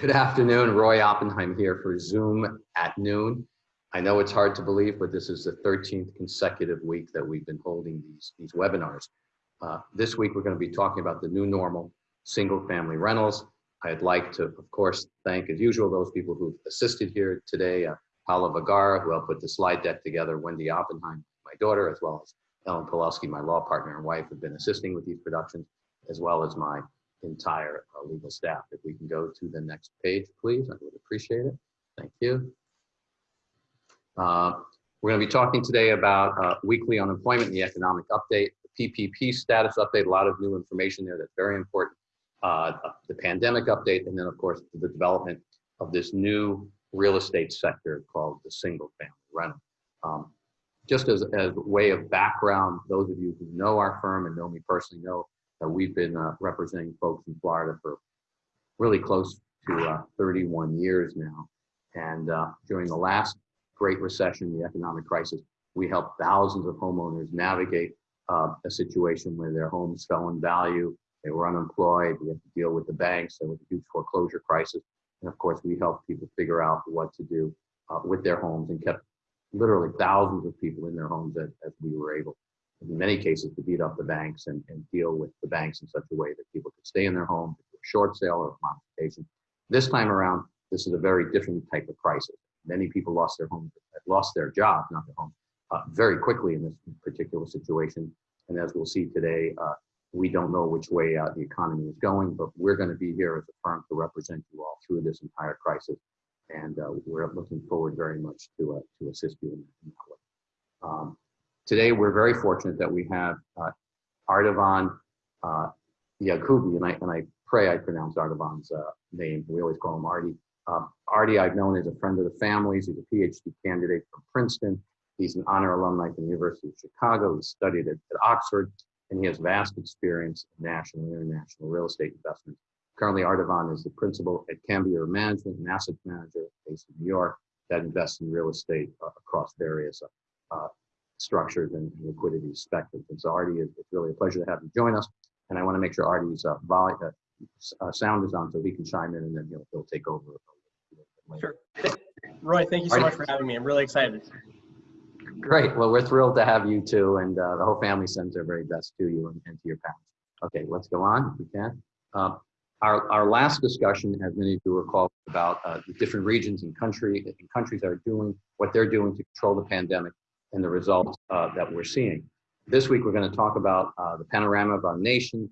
Good afternoon, Roy Oppenheim here for Zoom at noon. I know it's hard to believe, but this is the 13th consecutive week that we've been holding these, these webinars. Uh, this week, we're gonna be talking about the new normal single family rentals. I'd like to, of course, thank as usual, those people who've assisted here today, uh, Paula Vagara, who helped put the slide deck together, Wendy Oppenheim, my daughter, as well as Ellen Pulowski, my law partner and wife, have been assisting with these productions, as well as my entire uh, legal staff. If we can go to the next page, please, I would appreciate it. Thank you. Uh, we're going to be talking today about uh, weekly unemployment and the economic update, the PPP status update, a lot of new information there that's very important, uh, the pandemic update, and then of course the development of this new real estate sector called the single family rental. Um, just as, as a way of background, those of you who know our firm and know me personally know that we've been uh, representing folks in Florida for really close to uh, 31 years now. And uh, during the last Great Recession, the economic crisis, we helped thousands of homeowners navigate uh, a situation where their homes fell in value, they were unemployed, we had to deal with the banks, there was a huge foreclosure crisis. And of course, we helped people figure out what to do uh, with their homes and kept literally thousands of people in their homes as, as we were able, in many cases, to beat up the banks and, and deal with the banks in such a way that people could stay in their home, short sale or a modification. This time around, this is a very different type of crisis. Many people lost their homes, lost their jobs, not their homes, uh, very quickly in this particular situation. And as we'll see today, uh, we don't know which way uh, the economy is going, but we're going to be here as a firm to represent you all through this entire crisis. And uh, we're looking forward very much to, uh, to assist you in, in today, we're very fortunate that we have uh, Ardavan uh, Yakubi, and I, and I pray I pronounce Ardavan's uh, name. We always call him Artie. Um, Artie, I've known as a friend of the family. He's a PhD candidate from Princeton. He's an honor alumni from the University of Chicago. He studied at, at Oxford and he has vast experience in national and international real estate investments. Currently, Ardavan is the principal at Cambier Management, an asset manager based in New York that invests in real estate uh, across various uh, structures and liquidity spectrums. And so, Artie, it's really a pleasure to have you join us. And I want to make sure Artie's uh, volley, uh, uh, sound is on so he can chime in and then he'll, he'll take over. Sure. Roy, thank you so Artie. much for having me. I'm really excited. Great. Well, we're thrilled to have you too, and uh, the whole family sends their very best to you and, and, to your parents. Okay, let's go on if we can. Uh, our, our last discussion, as many of you recall, about uh, the different regions and country and countries that are doing what they're doing to control the pandemic and the results uh, that we're seeing. This week, we're going to talk about uh, the panorama of our nation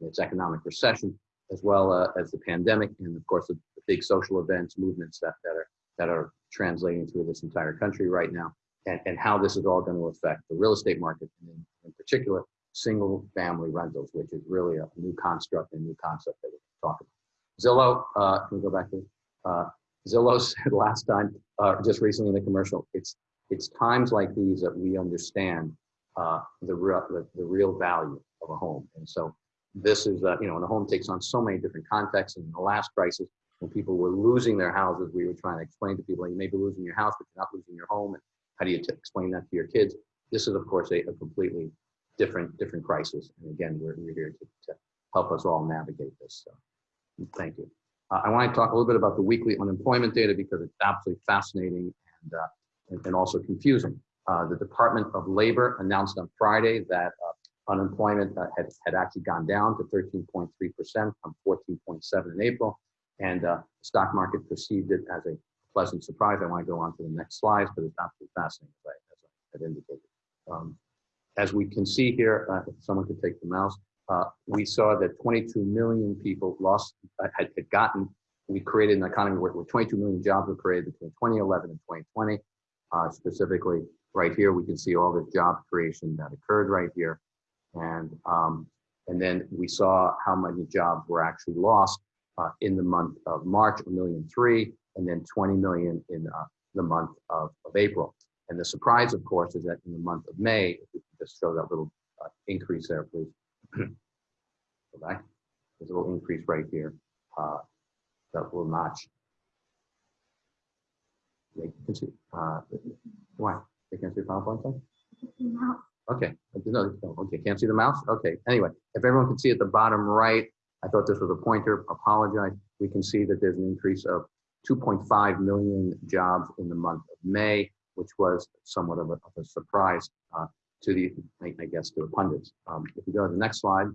and its economic recession, as well uh, as the pandemic, and of course, the, big social events, movements that, that are that are translating through this entire country right now and, and how this is all going to affect the real estate market, and in, in particular, single family rentals, which is really a new construct and new concept that we're talking about. Zillow, uh, can we go back to uh, Zillow said last time, uh, just recently in the commercial, it's it's times like these that we understand uh, the real the, the, real value of a home, and so this is uh, you know, and a home takes on so many different contexts. And in the last crisis, when people were losing their houses, we were trying to explain to people, you may be losing your house, but you're not losing your home. And how do you explain that to your kids? This is, of course, a, a completely different different crisis. And again, we're, we're here to, to help us all navigate this. So thank you. Uh, I want to talk a little bit about the weekly unemployment data because it's absolutely fascinating and, uh, and, and, also confusing. Uh, the Department of Labor announced on Friday that uh, unemployment uh, had, had actually gone down to 13.3% from 14.7 in April. And uh, the stock market perceived it as a pleasant surprise. I want to go on to the next slides, but it's absolutely fascinating, as I, as I had indicated. Um, as we can see here, uh, if someone could take the mouse, uh, we saw that 22 million people lost, had, had, gotten, we created an economy where, 22 million jobs were created between 2011 and 2020. Uh, specifically, right here, we can see all the job creation that occurred right here. And, um, and then we saw how many jobs were actually lost uh, in the month of March, a million three, and then 20 million in uh, the month of, of April. And the surprise, of course, is that in the month of May, just show that little uh, increase there, please. Go back. There's a little increase right here. Uh, that little notch. You can see. Uh, why? They can't see the PowerPoint thing? Okay. No, okay, can't see the mouse? Okay. Anyway, if everyone can see at the bottom right, I thought this was a pointer, apologize. We can see that there's an increase of 2.5 million jobs in the month of May, which was somewhat of a, of a surprise uh, to the, I, I guess, to the pundits. Um, if we go to the next slide,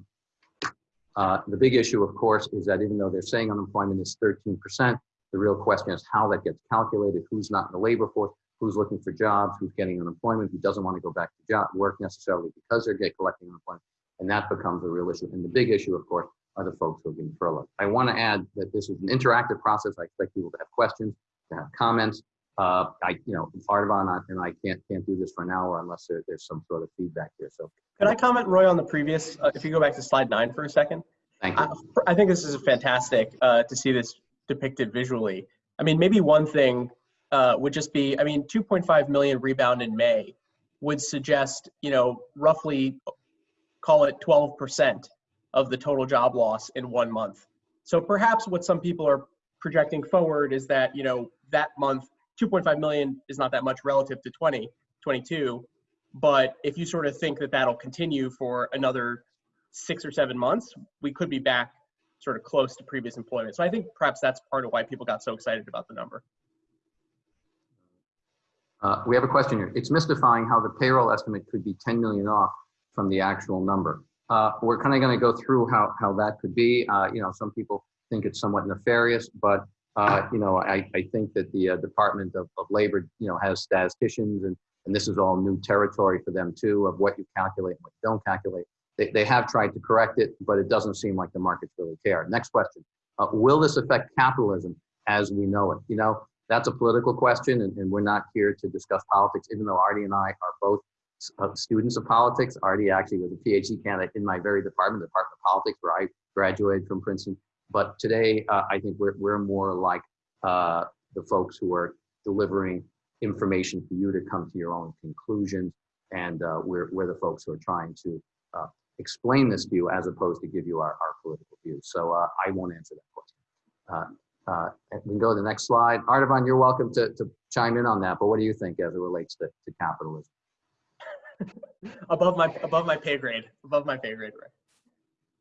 uh, the big issue, of course, is that even though they're saying unemployment is 13%, the real question is how that gets calculated, who's not in the labor force, who's looking for jobs, who's getting unemployment, who doesn't want to go back to job work necessarily because they're get collecting unemployment, and that becomes a real issue. And the big issue, of course, are the folks who are being furloughed. I want to add that this is an interactive process. I expect people to have questions, to have comments. Uh, I, you know, Ardavan and I can't can't do this for an hour unless there, there's some sort of feedback here. So Could I comment, Roy, on the previous, uh, if you go back to slide nine for a second? thank I, you. I think this is a fantastic uh, to see this depicted visually. I mean, maybe one thing uh, would just be, I mean, 2.5 million rebound in May would suggest, you know, roughly call it 12% of the total job loss in one month. So perhaps what some people are projecting forward is that, you know, that month, 2.5 million is not that much relative to 20, 22. But if you sort of think that that'll continue for another six or seven months, we could be back sort of close to previous employment. So I think perhaps that's part of why people got so excited about the number. Uh, we have a question here. It's mystifying how the payroll estimate could be 10 million off from the actual number. Uh, we're kind of going to go through how, how that could be. Uh, you know, some people think it's somewhat nefarious, but, uh, you know, I, I think that the uh, Department of, of Labor, you know, has statisticians and, and this is all new territory for them too of what you calculate and what you don't calculate. They, they have tried to correct it, but it doesn't seem like the markets really care. Next question. Uh, will this affect capitalism as we know it? You know, that's a political question and, and we're not here to discuss politics, even though Artie and I are both uh, students of politics. Artie actually was a PhD candidate in my very department, the Department of Politics, where I graduated from Princeton. But today, uh, I think we're, we're more like uh, the folks who are delivering information for you to come to your own conclusions. And uh, we're, we're the folks who are trying to uh, explain this you as opposed to give you our, our political views. So uh, I won't answer that question. Uh, we can go to the next slide. Ardavan, you're welcome to, to chime in on that, but what do you think as it relates to, to capitalism? above my above my pay grade. Above my pay grade, Rick.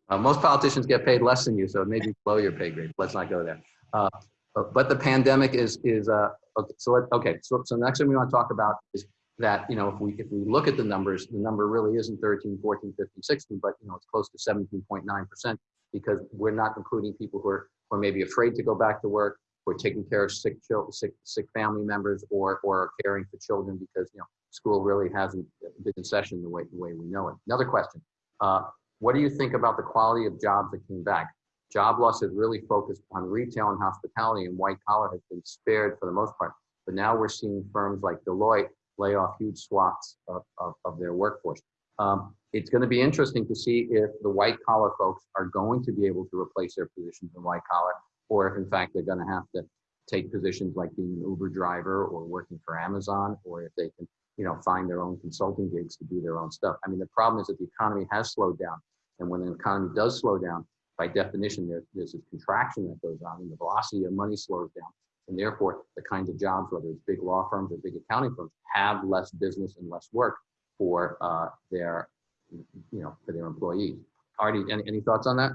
Uh, most politicians get paid less than you, so maybe below your pay grade. Let's not go there. Uh, but, but the pandemic is is uh, okay. So let, okay. So so the next thing we want to talk about is that you know if we if we look at the numbers, the number really isn't 13, 14, 15, 16, but you know it's close to 17.9 percent because we're not including people who are who are maybe afraid to go back to work, are taking care of sick children, sick sick family members, or or are caring for children because you know school really hasn't been in session the way the way we know it. Another question. Uh, what do you think about the quality of jobs that came back? Job loss has really focused on retail and hospitality and white collar has been spared for the most part. But now we're seeing firms like Deloitte lay off huge swaths of, of, of their workforce. Um, it's going to be interesting to see if the white collar folks are going to be able to replace their positions in white collar, or if in fact they're going to have to take positions like being an Uber driver or working for Amazon, or if they can you know, find their own consulting gigs to do their own stuff. I mean, the problem is that the economy has slowed down. And when the economy does slow down, by definition, there, there's a contraction that goes on and the velocity of money slows down. And therefore, the kinds of jobs, whether it's big law firms or big accounting firms, have less business and less work for uh, their, you know, for their employees. Artie, any, any thoughts on that?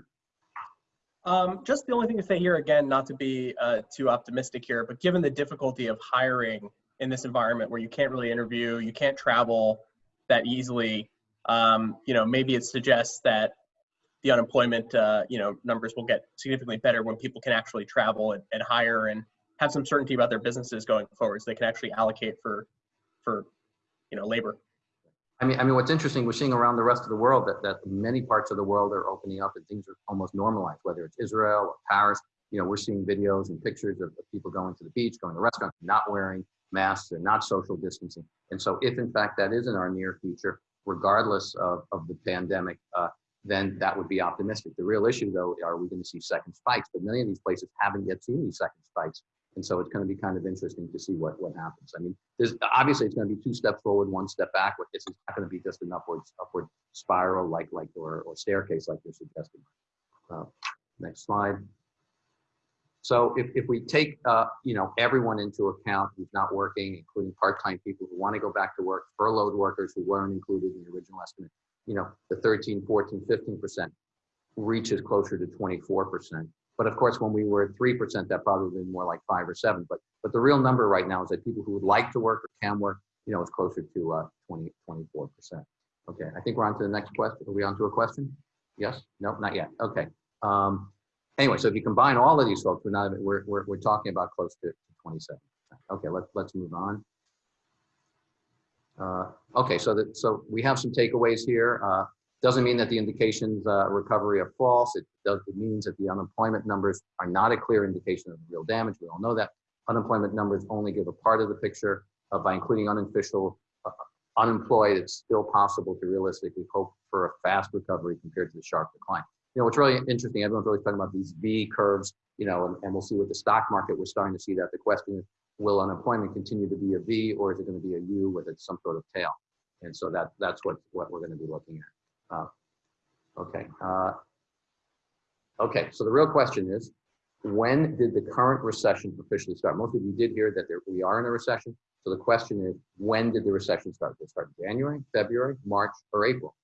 Um, just the only thing to say here again, not to be uh, too optimistic here, but given the difficulty of hiring in this environment where you can't really interview, you can't travel that easily, um, you know, maybe it suggests that the unemployment, uh, you know, numbers will get significantly better when people can actually travel and, and hire and have some certainty about their businesses going forward, so they can actually allocate for, for, you know, labor. I mean, I mean, what's interesting, we're seeing around the rest of the world that, that many parts of the world are opening up and things are almost normalized, whether it's Israel or Paris. You know, we're seeing videos and pictures of, of people going to the beach, going to restaurants, not wearing masks, they're not social distancing. And so if in fact that is in our near future, regardless of, of the pandemic, uh, then that would be optimistic. The real issue though, are we gonna see second spikes? But many of these places haven't yet seen these second spikes. And so it's gonna be kind of interesting to see what, what happens. I mean, there's obviously it's gonna be two steps forward, one step backward. This is not gonna be just an upward, upward spiral like, like, or, or staircase like you're suggesting. Uh, next slide. So if, if we take, uh, you know, everyone into account who's not working, including part-time people who want to go back to work, furloughed workers who weren't included in the original estimate, you know, the 13, 14, 15%, reaches closer to 24%. But of course, when we were at 3%, that probably been more like five or seven. But, but the real number right now is that people who would like to work or can work, you know, is closer to uh, 20, 24%. Okay, I think we're on to the next question. Are we on to a question? Yes? No, not yet. Okay. Um, anyway, so if you combine all of these folks, we're not, we're, we're, we're talking about close to 27. Okay, let's, let's move on. Uh, okay, so that, so we have some takeaways here. Uh, doesn't mean that the indications uh, recovery are false. It does, it means that the unemployment numbers are not a clear indication of real damage. We all know that. Unemployment numbers only give a part of the picture. Uh, by including unofficial uh, unemployed, it's still possible to realistically hope for a fast recovery compared to the sharp decline. You know, what's really interesting, everyone's always talking about these V curves, you know, and, and we'll see with the stock market, we're starting to see that. The question is, will unemployment continue to be a V or is it going to be a U with some sort of tail? And so that that's what, what we're going to be looking at. Uh, okay. Uh, okay, so the real question is, when did the current recession officially start? Most of you did hear that there, we are in a recession. So the question is, when did the recession start? Did it start in January, February, March, or April?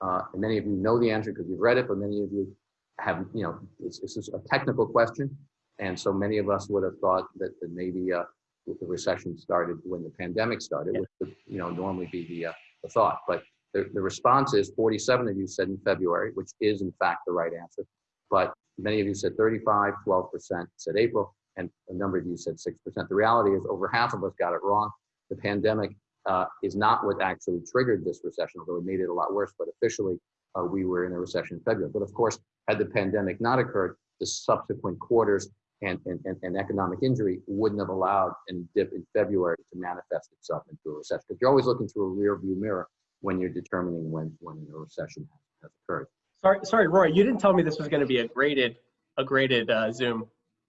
Uh, and many of you know the answer because you've read it, but many of you have, you know, it's, it's a technical question. And so many of us would have thought that, that maybe uh, the recession started when the pandemic started, Yeah. which would, you know, normally be the, uh, the thought. But the, the response is 47 of you said in February, which is in fact the right answer. But many of you said 35, 12% said April, and a number of you said 6%. The reality is over half of us got it wrong. The pandemic uh, is not what actually triggered this recession, although it made it a lot worse, but officially uh, we were in a recession in February. But of course, had the pandemic not occurred, the subsequent quarters and, and, and, economic injury wouldn't have allowed a dip in February to manifest itself into a recession. Because you're always looking through a rear view mirror when you're determining when, when a recession has, has occurred. Sorry, sorry, Roy, you didn't tell me this was going to be a graded, a graded uh, Zoom.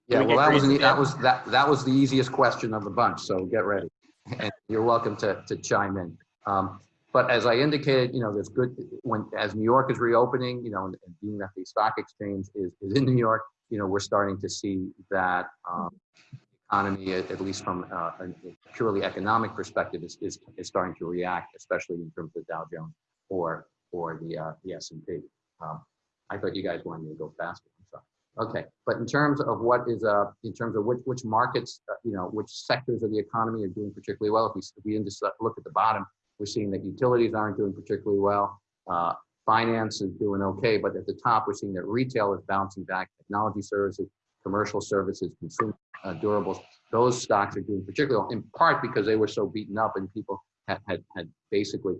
Yeah, we well, that was, the- that was, that, that was the easiest question of the bunch, so get ready. And you're welcome to, to chime in. Um, but as I indicated, you know, there's good, when, as New York is reopening, you know, and and being that the stock exchange is, is in New York, you know, we're starting to see that, um, economy, at, least from uh, a purely economic perspective, is, is, is starting to react, especially in terms of Dow Jones or, or the, uh, the S&P. Um, I thought you guys wanted me to go faster. I'm. Okay, but in terms of what is, uh, in terms of which, which markets, uh, you know, which sectors of the economy are doing particularly well, if we, if we just look at the bottom, we're seeing that utilities aren't doing particularly well. Uh, finance is doing okay, but at the top, we're seeing that retail is bouncing back, technology services, commercial services, consumer uh, durables, those stocks are doing particularly well, in part because they were so beaten up and people had, had, had basically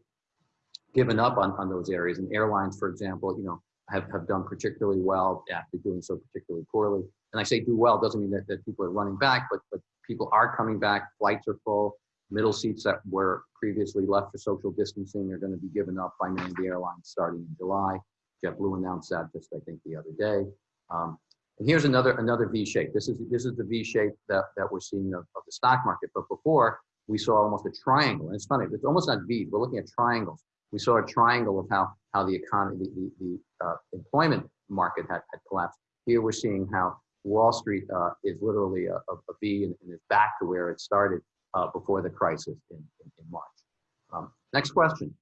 given up on, on those areas. And airlines, for example, you know, have, have done particularly well after doing so particularly poorly. And I say do well doesn't mean that, that people are running back, but, but people are coming back. Flights are full. Middle seats that were previously left for social distancing are going to be given up by many of the airlines starting in July. JetBlue announced that just, I think, the other day. Um, and here's another another V shape. This is this is the V shape that, that we're seeing of, of the stock market. But before we saw almost a triangle. And it's funny, it's almost not V. We're looking at triangles. We saw a triangle of how how the economy, the, the, the uh, employment market had, had collapsed. Here we're seeing how Wall Street uh, is literally a, a, a V and, and is back to where it started uh, before the crisis in, in, in March. Um, next question.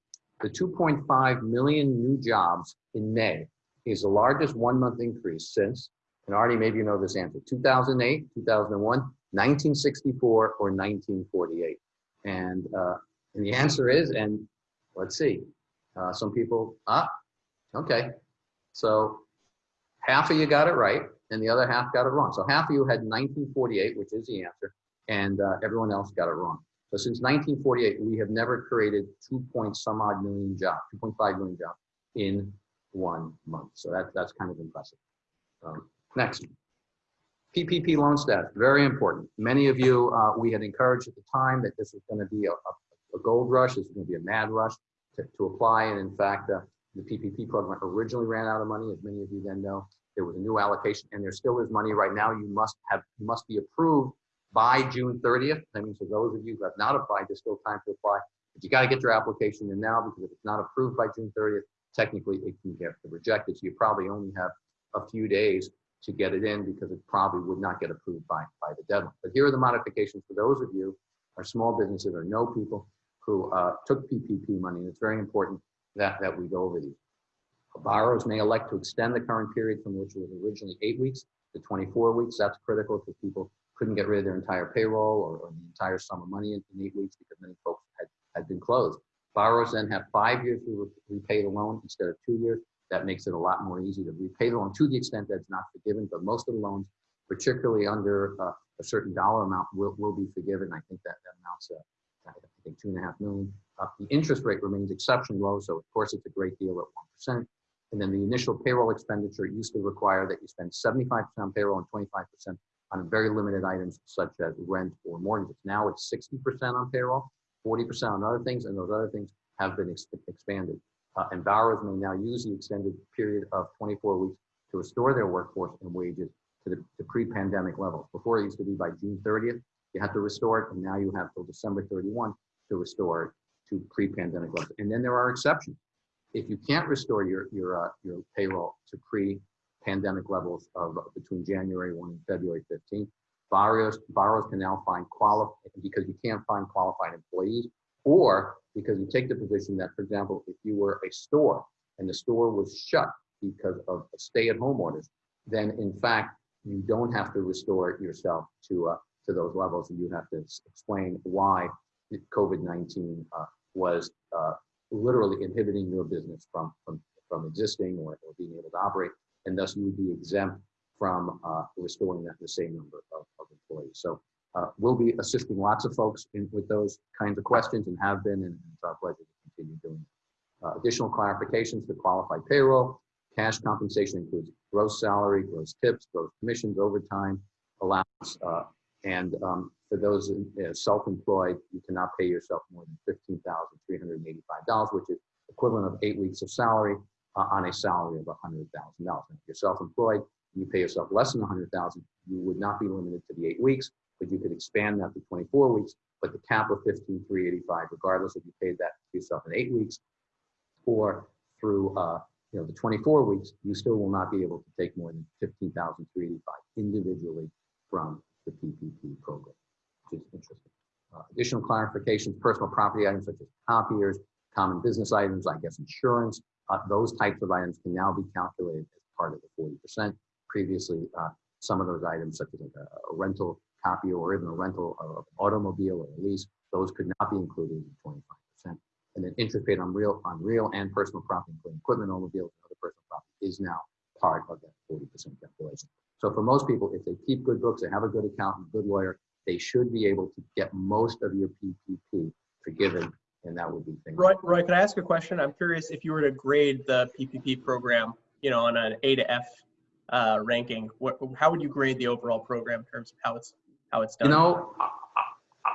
The 2.5 million new jobs in May is the largest one month increase since, and already maybe you know this answer, 2008, 2001, 1964, or 1948. And, uh, and the answer is, and let's see, uh, some people, ah, okay. So half of you got it right, and the other half got it wrong. So half of you had 1948, which is the answer, and uh, everyone else got it wrong. So since 1948, we have never created 2 point some odd million jobs, 2.5 million jobs in one month. So that, that's kind of impressive. Um, next. PPP loan status, very important. Many of you, uh, we had encouraged at the time that this was going to be a, a, a gold rush, this was going to be a mad rush to, to apply. And in fact, uh, the PPP program originally ran out of money, as many of you then know. There was a new allocation, and there still is money right now. You must have, you must be approved by June 30th. That means for those of you who have not applied, there's still time to apply. But you got to get your application in now because if it's not approved by June 30th, technically it can get rejected. So you probably only have a few days to get it in because it probably would not get approved by, by the deadline. But here are the modifications for those of you, our small businesses or no people who uh, took PPP money. And it's very important that, that we go over these. Borrowers may elect to extend the current period from which it was originally eight weeks to 24 weeks. That's critical because people couldn't get rid of their entire payroll or, or the entire sum of money in, in eight weeks because many folks had, had been closed. Borrowers then have five years to re- repay the loan instead of two years. That makes it a lot more easy to repay the loan to the extent that it's not forgiven, but most of the loans, particularly under uh, a certain dollar amount, will, will be forgiven. I think that, that amounts to, I think, two and a half million. Uh, the interest rate remains exceptionally low, so of course it's a great deal at 1%. And then the initial payroll expenditure used to require that you spend 75% on payroll and 25% on very limited items such as rent or mortgages. Now it's 60% on payroll, 40% on other things, and those other things have been ex expanded. Uh, and borrowers may now use the extended period of 24 weeks to restore their workforce and wages to the to pre-pandemic levels. Before it used to be by June 30th, you had to restore it, and now you have till December 31 to restore it to pre-pandemic levels. And then there are exceptions. If you can't restore your your uh, your payroll to pre-pandemic levels of between January 1 and February 15th, borrowers borrowers can now find qualified because you can't find qualified employees, or because you take the position that, for example, if you were a store and the store was shut because of stay-at-home orders, then in fact you don't have to restore yourself to uh, to those levels, and you have to explain why COVID-19 uh, was uh, literally inhibiting your business from from from existing or, or being able to operate, and thus you would be exempt from uh, restoring that the same number of, of employees. So uh, we'll be assisting lots of folks in, with those kinds of questions and have been, and it's our pleasure to continue doing. Uh, additional clarifications to qualified payroll. Cash compensation includes gross salary, gross tips, gross commissions, overtime, allowance, uh, and um, for those uh, self-employed, you cannot pay yourself more than $15,385, which is equivalent of eight weeks of salary uh, on a salary of $100,000. If you're self-employed, you pay yourself less than 100,000, you would not be limited to the eight weeks, but you could expand that to 24 weeks, but the cap of 15,385, regardless if you paid that to yourself in eight weeks or through uh, you know, the 24 weeks, you still will not be able to take more than 15,385 individually from the PPP program, which is interesting. Uh, additional clarifications, personal property items such as copiers, common business items, I guess insurance, uh, those types of items can now be calculated as part of the 40%. Previously, uh, some of those items, such as like a, a rental copy or even a rental of an automobile or a lease, those could not be included in 25%. And then interest paid on real, on real and personal property, including equipment, automobiles, and other personal property, is now part of that 40% calculation. So for most people, if they keep good books, they have a good accountant, good lawyer, they should be able to get most of your PPP forgiven, and that would be things. Roy, Roy, can I ask a question? I'm curious if you were to grade the PPP program, you know, on an A to F uh, ranking, what, how would you grade the overall program in terms of how it's how it's done? You know, I,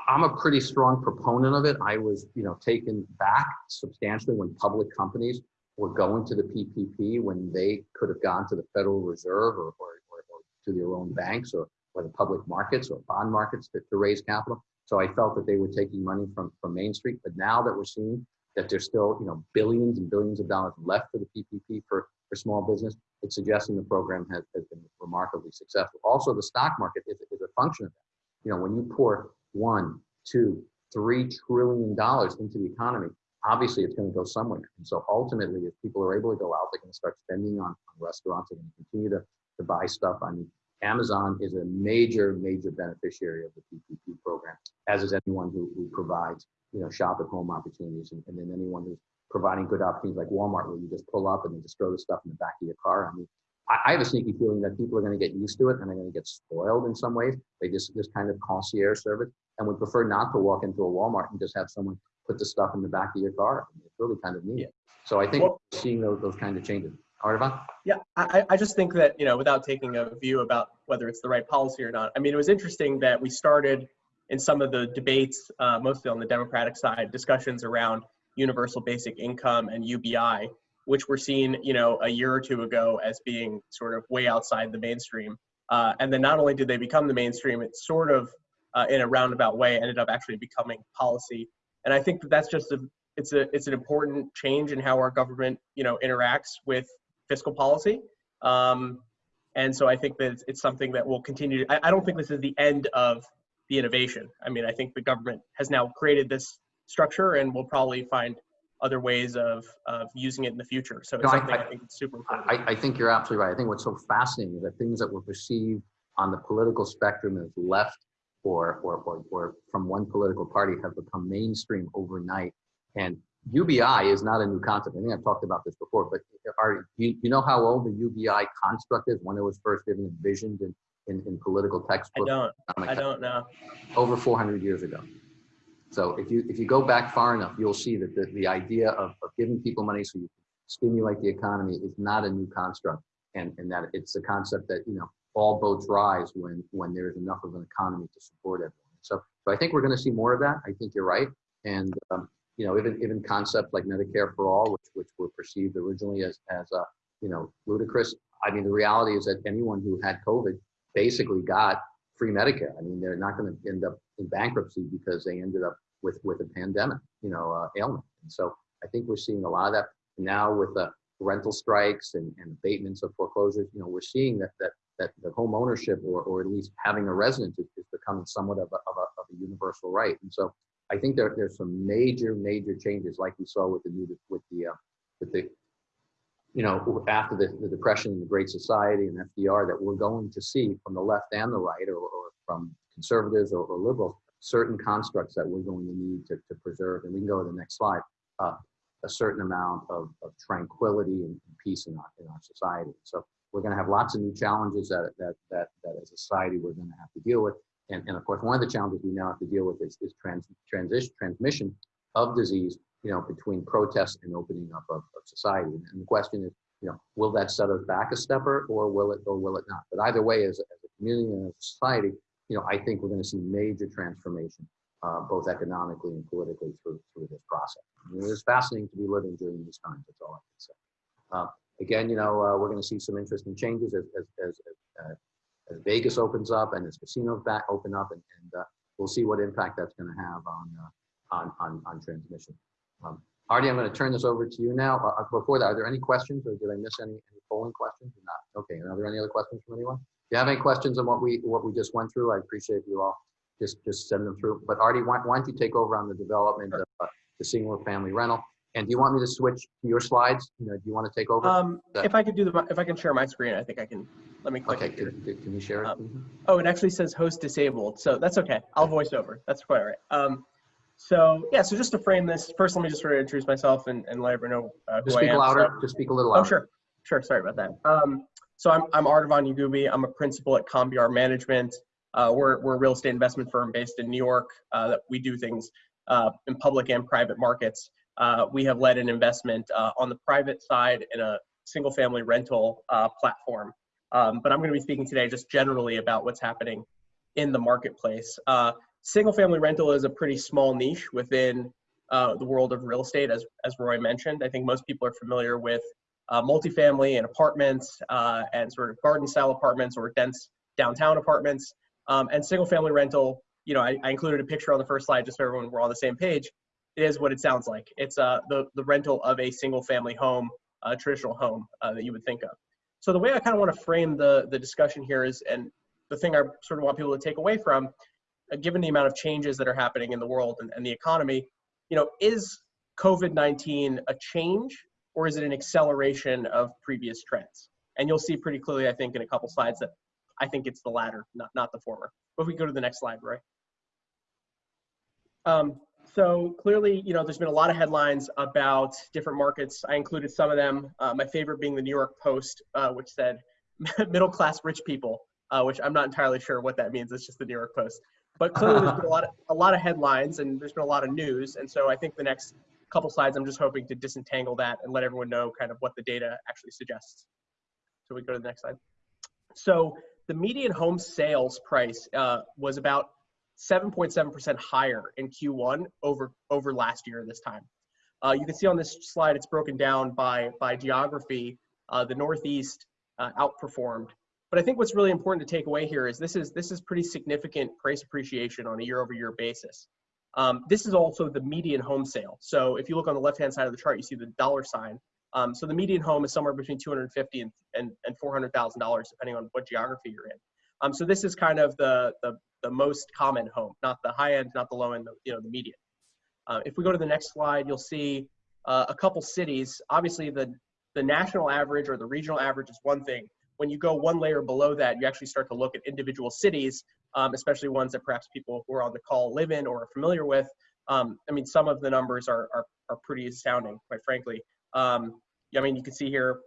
I'm a pretty strong proponent of it. I was, you know, taken back substantially when public companies were going to the PPP when they could have gone to the Federal Reserve or, or, or, or to their own banks or, or the public markets or bond markets to, to raise capital. So I felt that they were taking money from, from Main Street. But now that we're seeing that there's still, you know, billions and billions of dollars left for the PPP for, for small business, it's suggesting the program has, has been remarkably successful. Also, the stock market is, is function of that. You know, when you pour one, two, three trillion dollars into the economy, obviously it's going to go somewhere. And so ultimately, if people are able to go out, they're going to start spending on, on restaurants. To continue to, to buy stuff. I mean, Amazon is a major, major beneficiary of the PPP program, as is anyone who, who provides, you know, shop at home opportunities. And, and then anyone who's providing good opportunities like Walmart, where you just pull up and you just throw the stuff in the back of your car. I mean, I, I have a sneaky feeling that people are going to get used to it and they're going to get spoiled in some ways. They just this kind of concierge service and would prefer not to walk into a Walmart and just have someone put the stuff in the back of your car. It's really kind of neat. Yeah. So I think Well- seeing those, those kind of changes. Arvan? Yeah, I, I just think that, you know, without taking a view about whether it's the right policy or not, I mean, it was interesting that we started in some of the debates, uh, mostly on the Democratic side, discussions around universal basic income and UBI, which were seen, you know, a year or two ago as being sort of way outside the mainstream. Uh, and then not only did they become the mainstream, it sort of, uh, in a roundabout way, ended up actually becoming policy. And I think that that's just a, it's a, it's an important change in how our government, you know, interacts with fiscal policy. Um, and so I think that it's, it's something that will continue. I, I don't think this is the end of the innovation. I mean, I think the government has now created this structure and will probably find other ways of, of using it in the future. So it's No, I- something I, I- think is super important. I, I think you're absolutely right. I think what's so fascinating is that things that were perceived on the political spectrum as left or, or, or, or from one political party have become mainstream overnight. And UBI is not a new concept. I think I've talked about this before, but are, you, you know how old the UBI construct is when it was first even envisioned in, in, in political textbooks? I don't, I don't know. over 400 years ago. So if you if you go back far enough, you'll see that the, the idea of, of giving people money so you stimulate the economy is not a new construct, and and that it's a concept that you know all boats rise when when there is enough of an economy to support everyone. So so I think we're going to see more of that. I think you're right, and um, you know even even concepts like Medicare for all, which which were perceived originally as as uh, you know ludicrous. I mean the reality is that anyone who had COVID basically got free Medicare. I mean, they're not going to end up in bankruptcy because they ended up with with a pandemic, you know, uh, ailment. And so I think we're seeing a lot of that now with the rental strikes and, and abatements of foreclosures. You know, we're seeing that that that the home ownership or or at least having a residence is, is becoming somewhat of a, of a of a universal right. And so I think there there's some major major changes like we saw with the new with the uh, with the you know, after the, the Depression and the Great Society and FDR, that we're going to see from the left and the right, or, or from conservatives or, or, liberals, certain constructs that we're going to need to, to preserve. And we can go to the next slide. Uh, a certain amount of, of tranquility and peace in our, in our society. So we're going to have lots of new challenges that, that, that, that as a society we're going to have to deal with. And, and of course, one of the challenges we now have to deal with is, is trans, transition, transmission of disease you know, between protests and opening up of, of society. And the question is, you know, will that set us back a stepper or will it or will it not? But either way, as, as a community and as a society, you know, I think we're going to see major transformation, uh, both economically and politically through through this process. I mean, it's fascinating to be living during these times. That's all I can say. Uh, again, you know, uh, we're going to see some interesting changes as as as, uh, as Vegas opens up and as casinos back open up, and, and uh, we'll see what impact that's going to have on uh, on on on transmission. Um, Artie, I'm going to turn this over to you now. Before that, are there any questions or did I miss any, any polling questions or not? Okay, are there any other questions from anyone? If you have any questions on what we what we just went through, I appreciate you all just just send them through. But Artie, why, why don't you take over on the development of uh, the single family rental? And do you want me to switch to your slides? You know, do you want to take over? Um, if I could do the, if I can share my screen, I think I can, let me click. okay, can, can you share it? Um, Mhm. Oh, it actually says host disabled, so that's okay. I'll voice over. That's quite all right. Um, so yeah, so just to frame this, first let me just sort of introduce myself and, and let everyone know uh, who Just I speak am. louder. So- Just speak a little louder. oh, sure, sure. Sorry about that. Um, so I'm I'm Yagubi. I'm a principal at Combiar Management. Uh, we're we're a real estate investment firm based in New York. Uh, that we do things uh, in public and private markets. Uh, we have led an investment uh, on the private side in a single family rental uh, platform. Um, but I'm going to be speaking today just generally about what's happening in the marketplace. Single family rental is a pretty small niche within the world of real estate, as, as Roy mentioned. I think most people are familiar with uh, multifamily and apartments uh, and sort of garden style apartments or dense downtown apartments. Um, and single family rental, you know, I, I included a picture on the first slide just so everyone we're on the same page. It is what it sounds like. It's uh, the, the rental of a single family home, a traditional home uh, that you would think of. So the way I kind of want to frame the, the discussion here is, and the thing I sort of want people to take away from, uh, given the amount of changes that are happening in the world and, and the economy, you know, is COVID-19 a change or is it an acceleration of previous trends? And you'll see pretty clearly, I think, in a couple slides that I think it's the latter, not, not the former. But if we go to the next slide, Roy. Um, so clearly, you know, there's been a lot of headlines about different markets. I included some of them. Uh, my favorite being the New York Post, uh, which said middle class rich people, uh, which I'm not entirely sure what that means. It's just the New York Post. But clearly, there's been a lot of a lot of headlines and there's been a lot of news. And so I think the next couple slides, I'm just hoping to disentangle that and let everyone know kind of what the data actually suggests. So we go to the next slide. So the median home sales price uh, was about 7.7% higher in Q1 over over last year this time. Uh, you can see on this slide it's broken down by by geography. Uh, the Northeast uh, outperformed, but I think what's really important to take away here is this is this is pretty significant price appreciation on a year-over-year basis. Um, this is also the median home sale. So if you look on the left-hand side of the chart, you see the dollar sign. Um, so the median home is somewhere between 250 and and, and 400 thousand dollars, depending on what geography you're in. Um, so this is kind of the, the the most common home, not the high end, not the low end, you know, the median. Uh, if we go to the next slide, you'll see uh, a couple cities. Obviously, the the national average or the regional average is one thing. When you go one layer below that, you actually start to look at individual cities, um, especially ones that perhaps people who are on the call live in or are familiar with. Um, I mean, some of the numbers are are, are pretty astounding, quite frankly. Um, I mean, you can see here,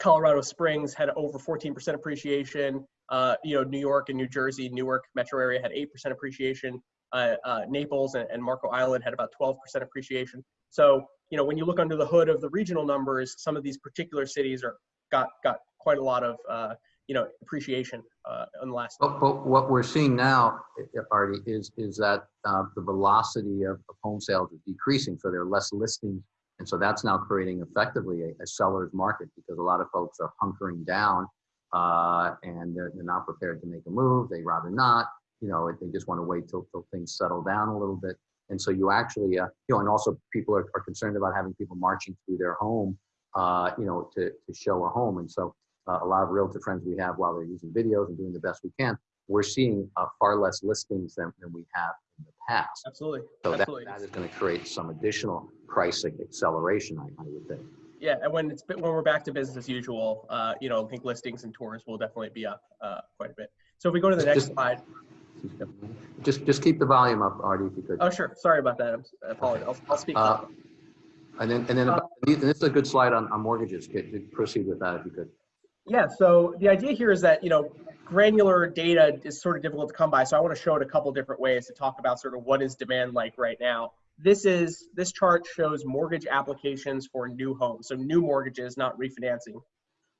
Colorado Springs had over 14% appreciation. Uh, you know, New York and New Jersey, Newark metro area had 8% appreciation. Uh, uh, Naples and, and Marco Island had about 12% appreciation. So, you know, when you look under the hood of the regional numbers, some of these particular cities are got got quite a lot of uh, you know appreciation uh, in the last. But, but what we're seeing now, uh, Artie, is is that uh, the velocity of, of home sales is decreasing, so there are less listings, and so that's now creating effectively a, a seller's market because a lot of folks are hunkering down uh, and they're, they're not prepared to make a move. They rather not, you know, they just want to wait till, till things settle down a little bit. And so you actually, uh, you know, and also people are, are concerned about having people marching through their home, uh, you know, to, to show a home. And so uh, a lot of realtor friends we have while they're using videos and doing the best we can, we're seeing uh, far less listings than, than we have in the past. Absolutely. So that, that is going to create some additional pricing acceleration, I, I would think. Yeah, and when it's when we're back to business as usual, uh, you know, I think listings and tours will definitely be up uh, quite a bit. So if we go to the next Just- slide. Just, just keep the volume up, Artie, if you could. Oh, sure. Sorry about that. I'm, I apologize. I'll, I'll speak. Uh, And then, and then, Uh, about- and this is a good slide on, on mortgages. Could you proceed with that if you could? Yeah, so the idea here is that, you know, granular data is sort of difficult to come by. So I want to show it a couple different ways to talk about sort of what is demand like right now. This is, this chart shows mortgage applications for new homes. So new mortgages, not refinancing.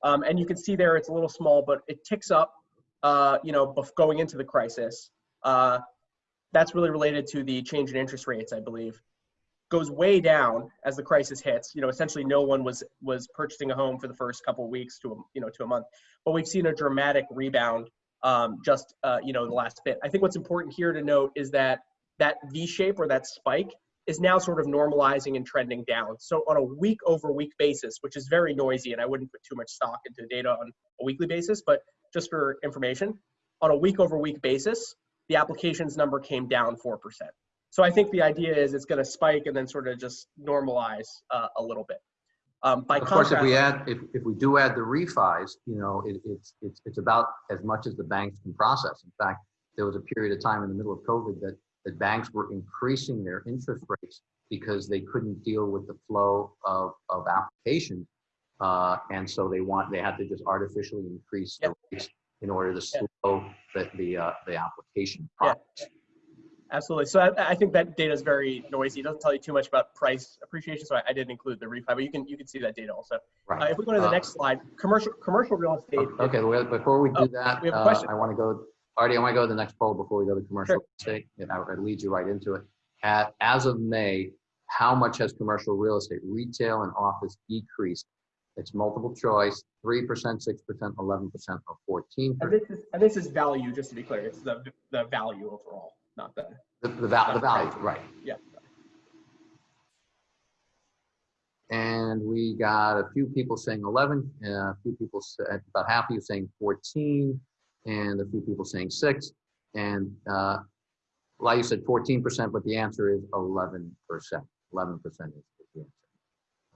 Um, and you can see there, it's a little small, but it ticks up, uh, you know, going into the crisis. Uh, that's really related to the change in interest rates, I believe. Goes way down as the crisis hits. You know, essentially no one was was purchasing a home for the first couple of weeks to a, you know to a month, but we've seen a dramatic rebound um, just uh, you know the last bit. I think what's important here to note is that that V shape or that spike is now sort of normalizing and trending down. So on a week over week basis, which is very noisy, and I wouldn't put too much stock into data on a weekly basis, but just for information, on a week over week basis, the applications number came down 4%. So I think the idea is it's going to spike and then sort of just normalize uh, a little bit. Um, by Of course, if we add, if, if we do add the refis, you know, it, it's, it's, it's about as much as the banks can process. In fact, there was a period of time in the middle of COVID that, that banks were increasing their interest rates because they couldn't deal with the flow of, of applications. Uh, and so they want, they had to just artificially increase the rates in order to slow the, the, uh, the application process. Absolutely. So I, I think that data is very noisy. It doesn't tell you too much about price appreciation. So I, I didn't include the refi, but you can you can see that data also. Uh, if we go to the Uh, next slide, commercial commercial real estate. Okay, well, before we Oh, do that, we have a uh. I want to go, Artie, I want to go to the next poll before we go to commercial Sure. real estate. And I I lead you right into it. At, as of May, how much has commercial real estate, retail and office decreased? It's multiple choice, three percent, six percent, eleven percent, or fourteen And percent. this is and this is value, just to be clear. It's the the value overall, not the The, the val, the value, right. yeah. And we got a few people saying eleven, and a few people said, about half of you saying fourteen, and a few people saying six. And, uh, like you said, fourteen percent, but the answer is eleven percent. Eleven percent is the answer.